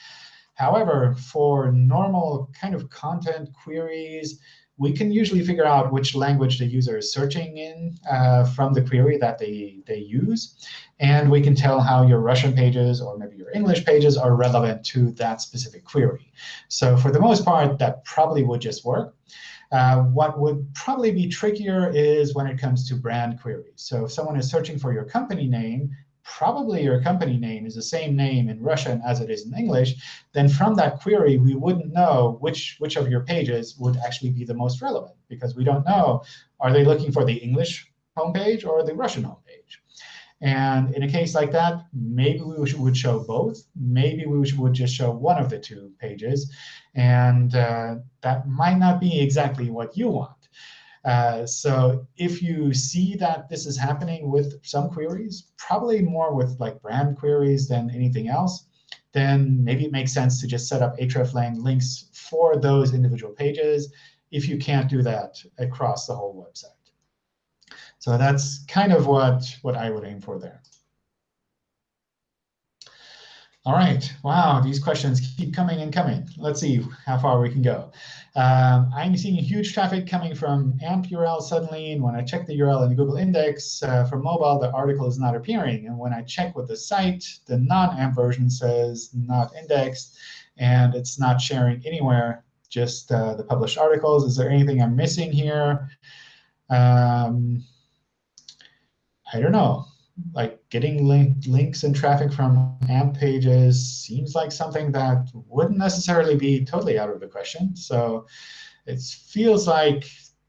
A: However, for normal kind of content queries, we can usually figure out which language the user is searching in uh, from the query that they, they use. And we can tell how your Russian pages or maybe your English pages are relevant to that specific query. So for the most part, that probably would just work. Uh, what would probably be trickier is when it comes to brand queries. So if someone is searching for your company name, probably your company name is the same name in Russian as it is in English, then from that query, we wouldn't know which, which of your pages would actually be the most relevant, because we don't know, are they looking for the English homepage or the Russian homepage? And in a case like that, maybe we would show both. Maybe we would just show one of the two pages. And uh, that might not be exactly what you want. Uh, so if you see that this is happening with some queries, probably more with like brand queries than anything else, then maybe it makes sense to just set up hreflang links for those individual pages if you can't do that across the whole website. So that's kind of what, what I would aim for there. All right. Wow, these questions keep coming and coming. Let's see how far we can go. Um, I'm seeing huge traffic coming from AMP URL suddenly. And when I check the URL in Google index uh, for mobile, the article is not appearing. And when I check with the site, the non-AMP version says not indexed. And it's not sharing anywhere, just uh, the published articles. Is there anything I'm missing here? Um, I don't know like getting link, links and traffic from AMP pages seems like something that wouldn't necessarily be totally out of the question. So it feels like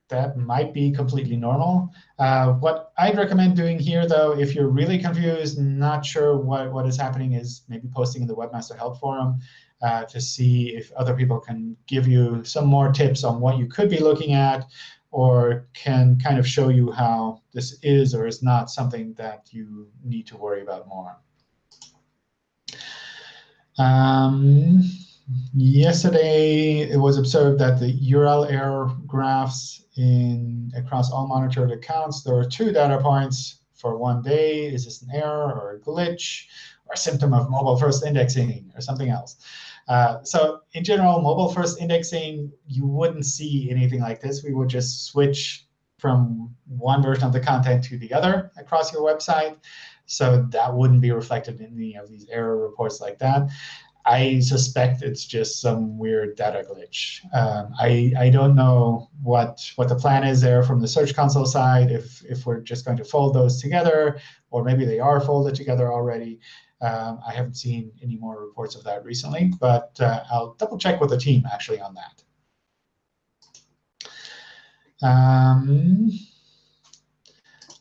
A: that might be completely normal. Uh, what I'd recommend doing here, though, if you're really confused, not sure what, what is happening, is maybe posting in the Webmaster Help Forum uh, to see if other people can give you some more tips on what you could be looking at or can kind of show you how this is or is not something that you need to worry about more. Um, yesterday, it was observed that the URL error graphs in across all monitored accounts, there were two data points for one day. Is this an error or a glitch or a symptom of mobile-first indexing or something else? Uh, so in general, mobile-first indexing, you wouldn't see anything like this. We would just switch from one version of the content to the other across your website. So that wouldn't be reflected in any of these error reports like that. I suspect it's just some weird data glitch. Um, I, I don't know what, what the plan is there from the Search Console side, if, if we're just going to fold those together, or maybe they are folded together already. Um, I haven't seen any more reports of that recently, but uh, I'll double check with the team actually on that. Um,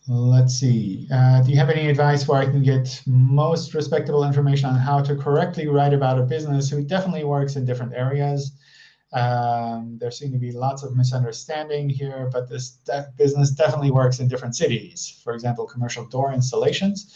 A: let's see. Uh, do you have any advice where I can get most respectable information on how to correctly write about a business who definitely works in different areas? Um, there seem to be lots of misunderstanding here, but this de business definitely works in different cities. For example, commercial door installations.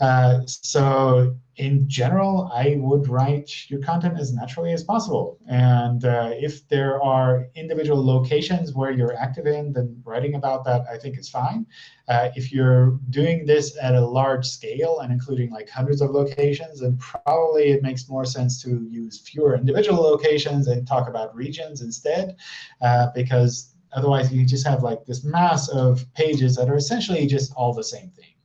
A: Uh, so in general, I would write your content as naturally as possible. And uh, if there are individual locations where you're active in, then writing about that I think is fine. Uh, if you're doing this at a large scale and including like hundreds of locations, then probably it makes more sense to use fewer individual locations and talk about regions instead, uh, because otherwise you just have like this mass of pages that are essentially just all the same thing.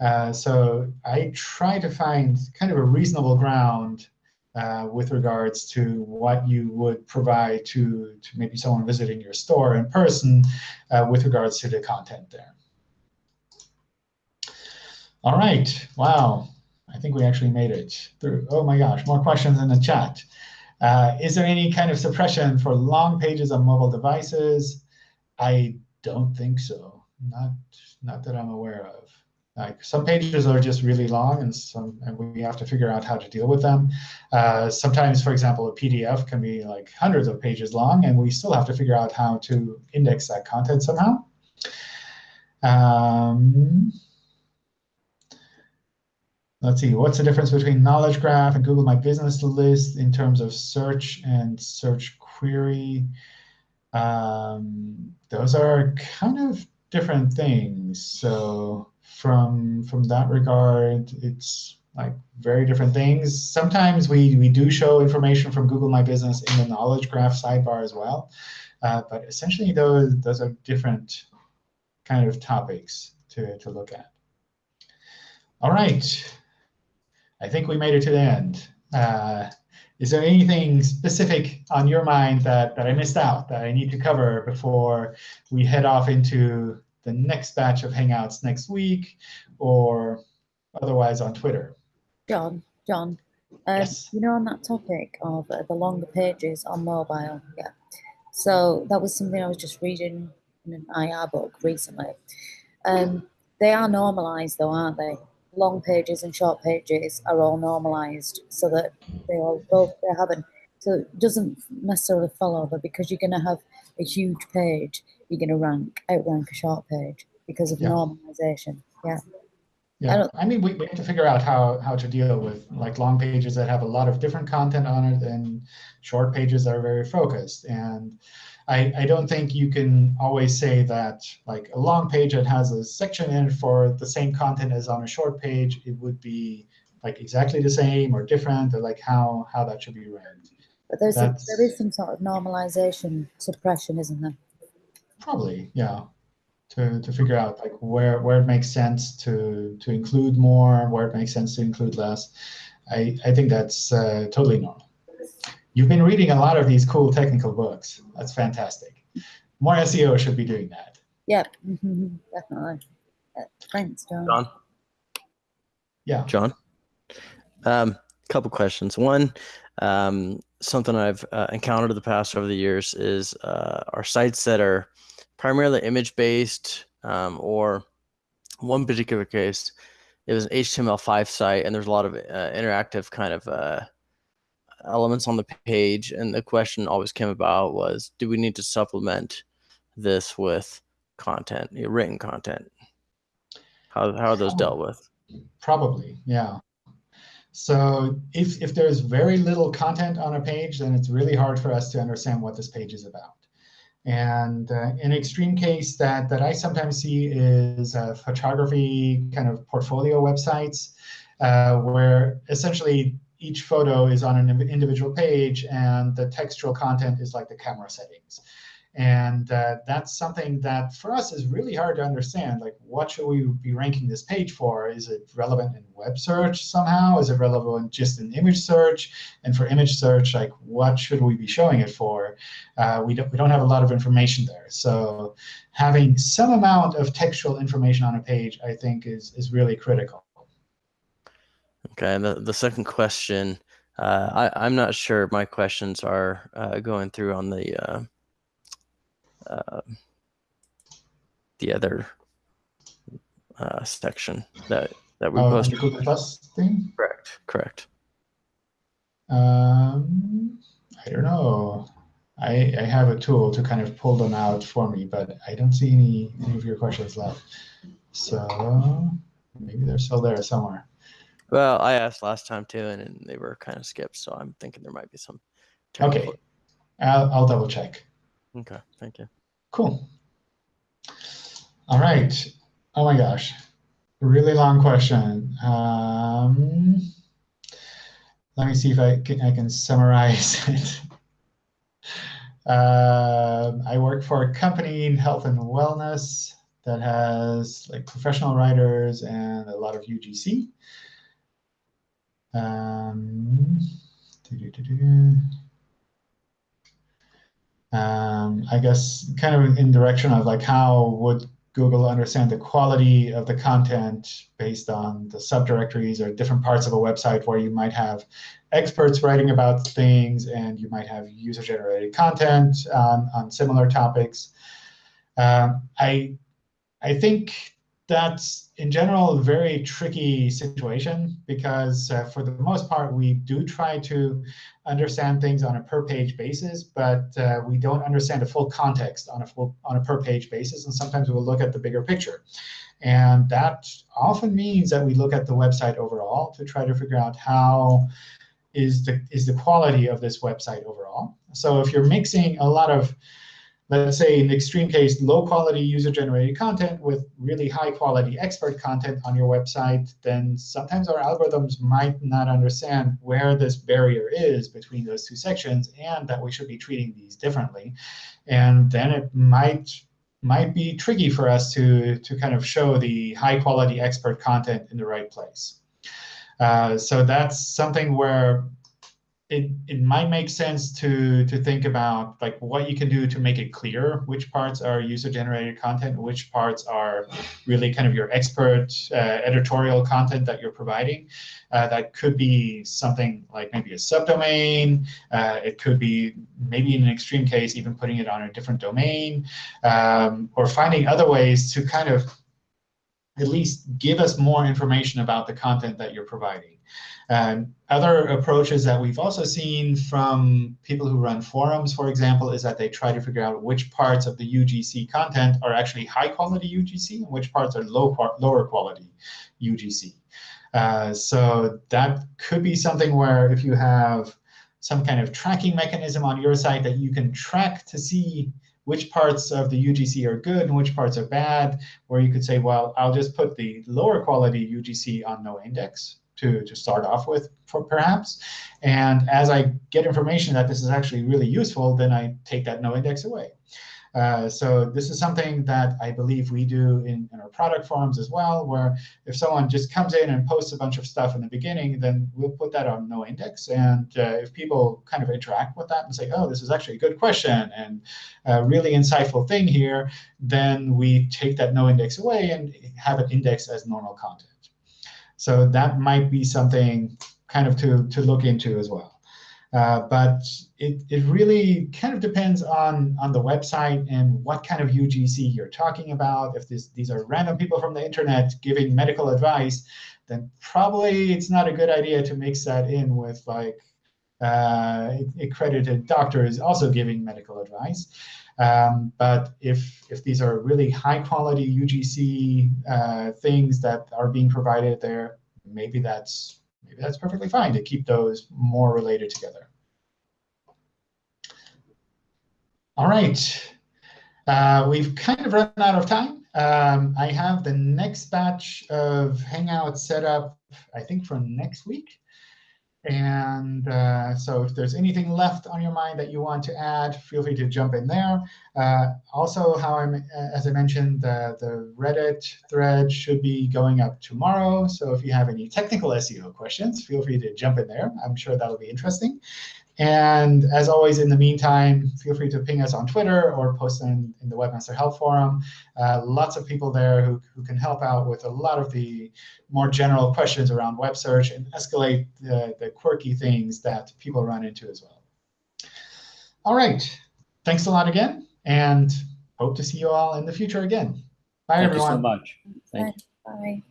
A: Uh, so I try to find kind of a reasonable ground uh, with regards to what you would provide to, to maybe someone visiting your store in person uh, with regards to the content there. All right. Wow. I think we actually made it through. Oh my gosh, more questions in the chat. Uh, is there any kind of suppression for long pages on mobile devices? I don't think so. Not, not that I'm aware of. Like some pages are just really long, and some and we have to figure out how to deal with them. Uh, sometimes, for example, a PDF can be like hundreds of pages long, and we still have to figure out how to index that content somehow. Um, let's see, what's the difference between Knowledge Graph and Google My Business List in terms of search and search query? Um, those are kind of different things. So from from that regard, it's like very different things. Sometimes we, we do show information from Google My Business in the Knowledge Graph sidebar as well. Uh, but essentially, those, those are different kind of topics to, to look at. All right. I think we made it to the end. Uh, is there anything specific on your mind that, that I missed out that I need to cover before we head off into the next batch of Hangouts next week or otherwise on Twitter.
E: John, John, um, yes. you know, on that topic of uh, the longer pages on mobile, yeah. So that was something I was just reading in an IR book recently. Um, they are normalized though, aren't they? Long pages and short pages are all normalized so that they all both they're having so it doesn't necessarily follow that because you're going to have a huge page, you're going to rank outrank a short page because of yeah. normalization. Yeah.
A: Yeah, I, I, mean, we, we have to figure out how, how to deal with like long pages that have a lot of different content on it and short pages that are very focused. And I, I don't think you can always say that like a long page that has a section in it for the same content as on a short page, it would be like exactly the same or different or like how, how that should be read.
E: But there's a, there is some sort of normalization suppression, isn't there?
A: Probably, yeah. To, to figure out like where where it makes sense to to include more, where it makes sense to include less. I, I think that's uh, totally normal. You've been reading a lot of these cool technical books. That's fantastic. More SEO should be doing that.
E: Yep, mm-hmm, definitely. Uh, thanks, John.
F: John.
A: Yeah.
F: John. Um, couple questions. One, um, something I've uh, encountered in the past over the years is uh, our sites that are primarily image based um, or one particular case it was an HTML5 site and there's a lot of uh, interactive kind of uh, elements on the page and the question always came about was do we need to supplement this with content written content? How, how are those dealt with?
A: Probably yeah so if, if there's very little content on a page, then it's really hard for us to understand what this page is about. And uh, an extreme case that, that I sometimes see is uh, photography kind of portfolio websites, uh, where essentially each photo is on an individual page, and the textual content is like the camera settings. And uh, that's something that for us is really hard to understand. Like, what should we be ranking this page for? Is it relevant in web search somehow? Is it relevant just in image search? And for image search, like, what should we be showing it for? Uh, we, don't, we don't have a lot of information there. So having some amount of textual information on a page, I think, is, is really critical.
F: Okay, and the, the second question, uh, I, I'm not sure my questions are uh, going through on the uh, the other uh, section that that we
A: Oh, the
F: posted.
A: Google Plus thing?
F: Correct, correct.
A: Um, I don't know. I, I have a tool to kind of pull them out for me, but I don't see any, any of your questions left. So maybe they're still there somewhere.
F: Well, I asked last time too, and, and they were kind of skipped, so I'm thinking there might be some.
A: Okay, I'll, I'll double check.
F: Okay, thank you.
A: Cool. All right. Oh my gosh. Really long question. Um, let me see if I can, I can summarize it. Um, I work for a company in health and wellness that has like professional writers and a lot of UGC. Um. Um, I guess kind of in direction of like how would Google understand the quality of the content based on the subdirectories or different parts of a website where you might have experts writing about things and you might have user-generated content on, on similar topics. Um, I, I think that's in general a very tricky situation because uh, for the most part, we do try to understand things on a per page basis, but uh, we don't understand the full context on a full on a per page basis. And sometimes we'll look at the bigger picture. And that often means that we look at the website overall to try to figure out how is the is the quality of this website overall. So if you're mixing a lot of let's say in extreme case, low quality user generated content with really high quality expert content on your website, then sometimes our algorithms might not understand where this barrier is between those two sections and that we should be treating these differently. And then it might might be tricky for us to, to kind of show the high quality expert content in the right place. Uh, so that's something where it, it might make sense to to think about like what you can do to make it clear which parts are user generated content, which parts are really kind of your expert uh, editorial content that you're providing. Uh, that could be something like maybe a subdomain. Uh, it could be maybe in an extreme case even putting it on a different domain um, or finding other ways to kind of at least give us more information about the content that you're providing. And other approaches that we've also seen from people who run forums, for example, is that they try to figure out which parts of the UGC content are actually high quality UGC and which parts are low lower quality UGC. Uh, so that could be something where if you have some kind of tracking mechanism on your site that you can track to see which parts of the UGC are good and which parts are bad, where you could say, well, I'll just put the lower quality UGC on no index to, to start off with, for perhaps. And as I get information that this is actually really useful, then I take that no index away. Uh, so this is something that I believe we do in, in, our product forums as well, where if someone just comes in and posts a bunch of stuff in the beginning, then we'll put that on no index. And uh, if people kind of interact with that and say, oh, this is actually a good question and a really insightful thing here, then we take that no index away and have it indexed as normal content. So that might be something kind of to, to look into as well. Uh, but it, it really kind of depends on, on the website and what kind of UGC you're talking about. If this, these are random people from the internet giving medical advice, then probably it's not a good idea to mix that in with like uh, accredited doctors also giving medical advice. Um, but if, if these are really high quality UGC uh, things that are being provided there, maybe that's maybe that's perfectly fine to keep those more related together. All right. Uh, we've kind of run out of time. Um, I have the next batch of Hangouts set up, I think, for next week. And uh, so if there's anything left on your mind that you want to add, feel free to jump in there. Uh, also, how I'm, as I mentioned, the, the Reddit thread should be going up tomorrow. So if you have any technical SEO questions, feel free to jump in there. I'm sure that'll be interesting. And as always, in the meantime, feel free to ping us on Twitter or post in, in the Webmaster Help Forum. Uh, lots of people there who, who can help out with a lot of the more general questions around web search and escalate the, the quirky things that people run into as well. All right. Thanks a lot again, and hope to see you all in the future again. Bye,
D: Thank
A: everyone.
D: you so much. Thank you.
E: Bye.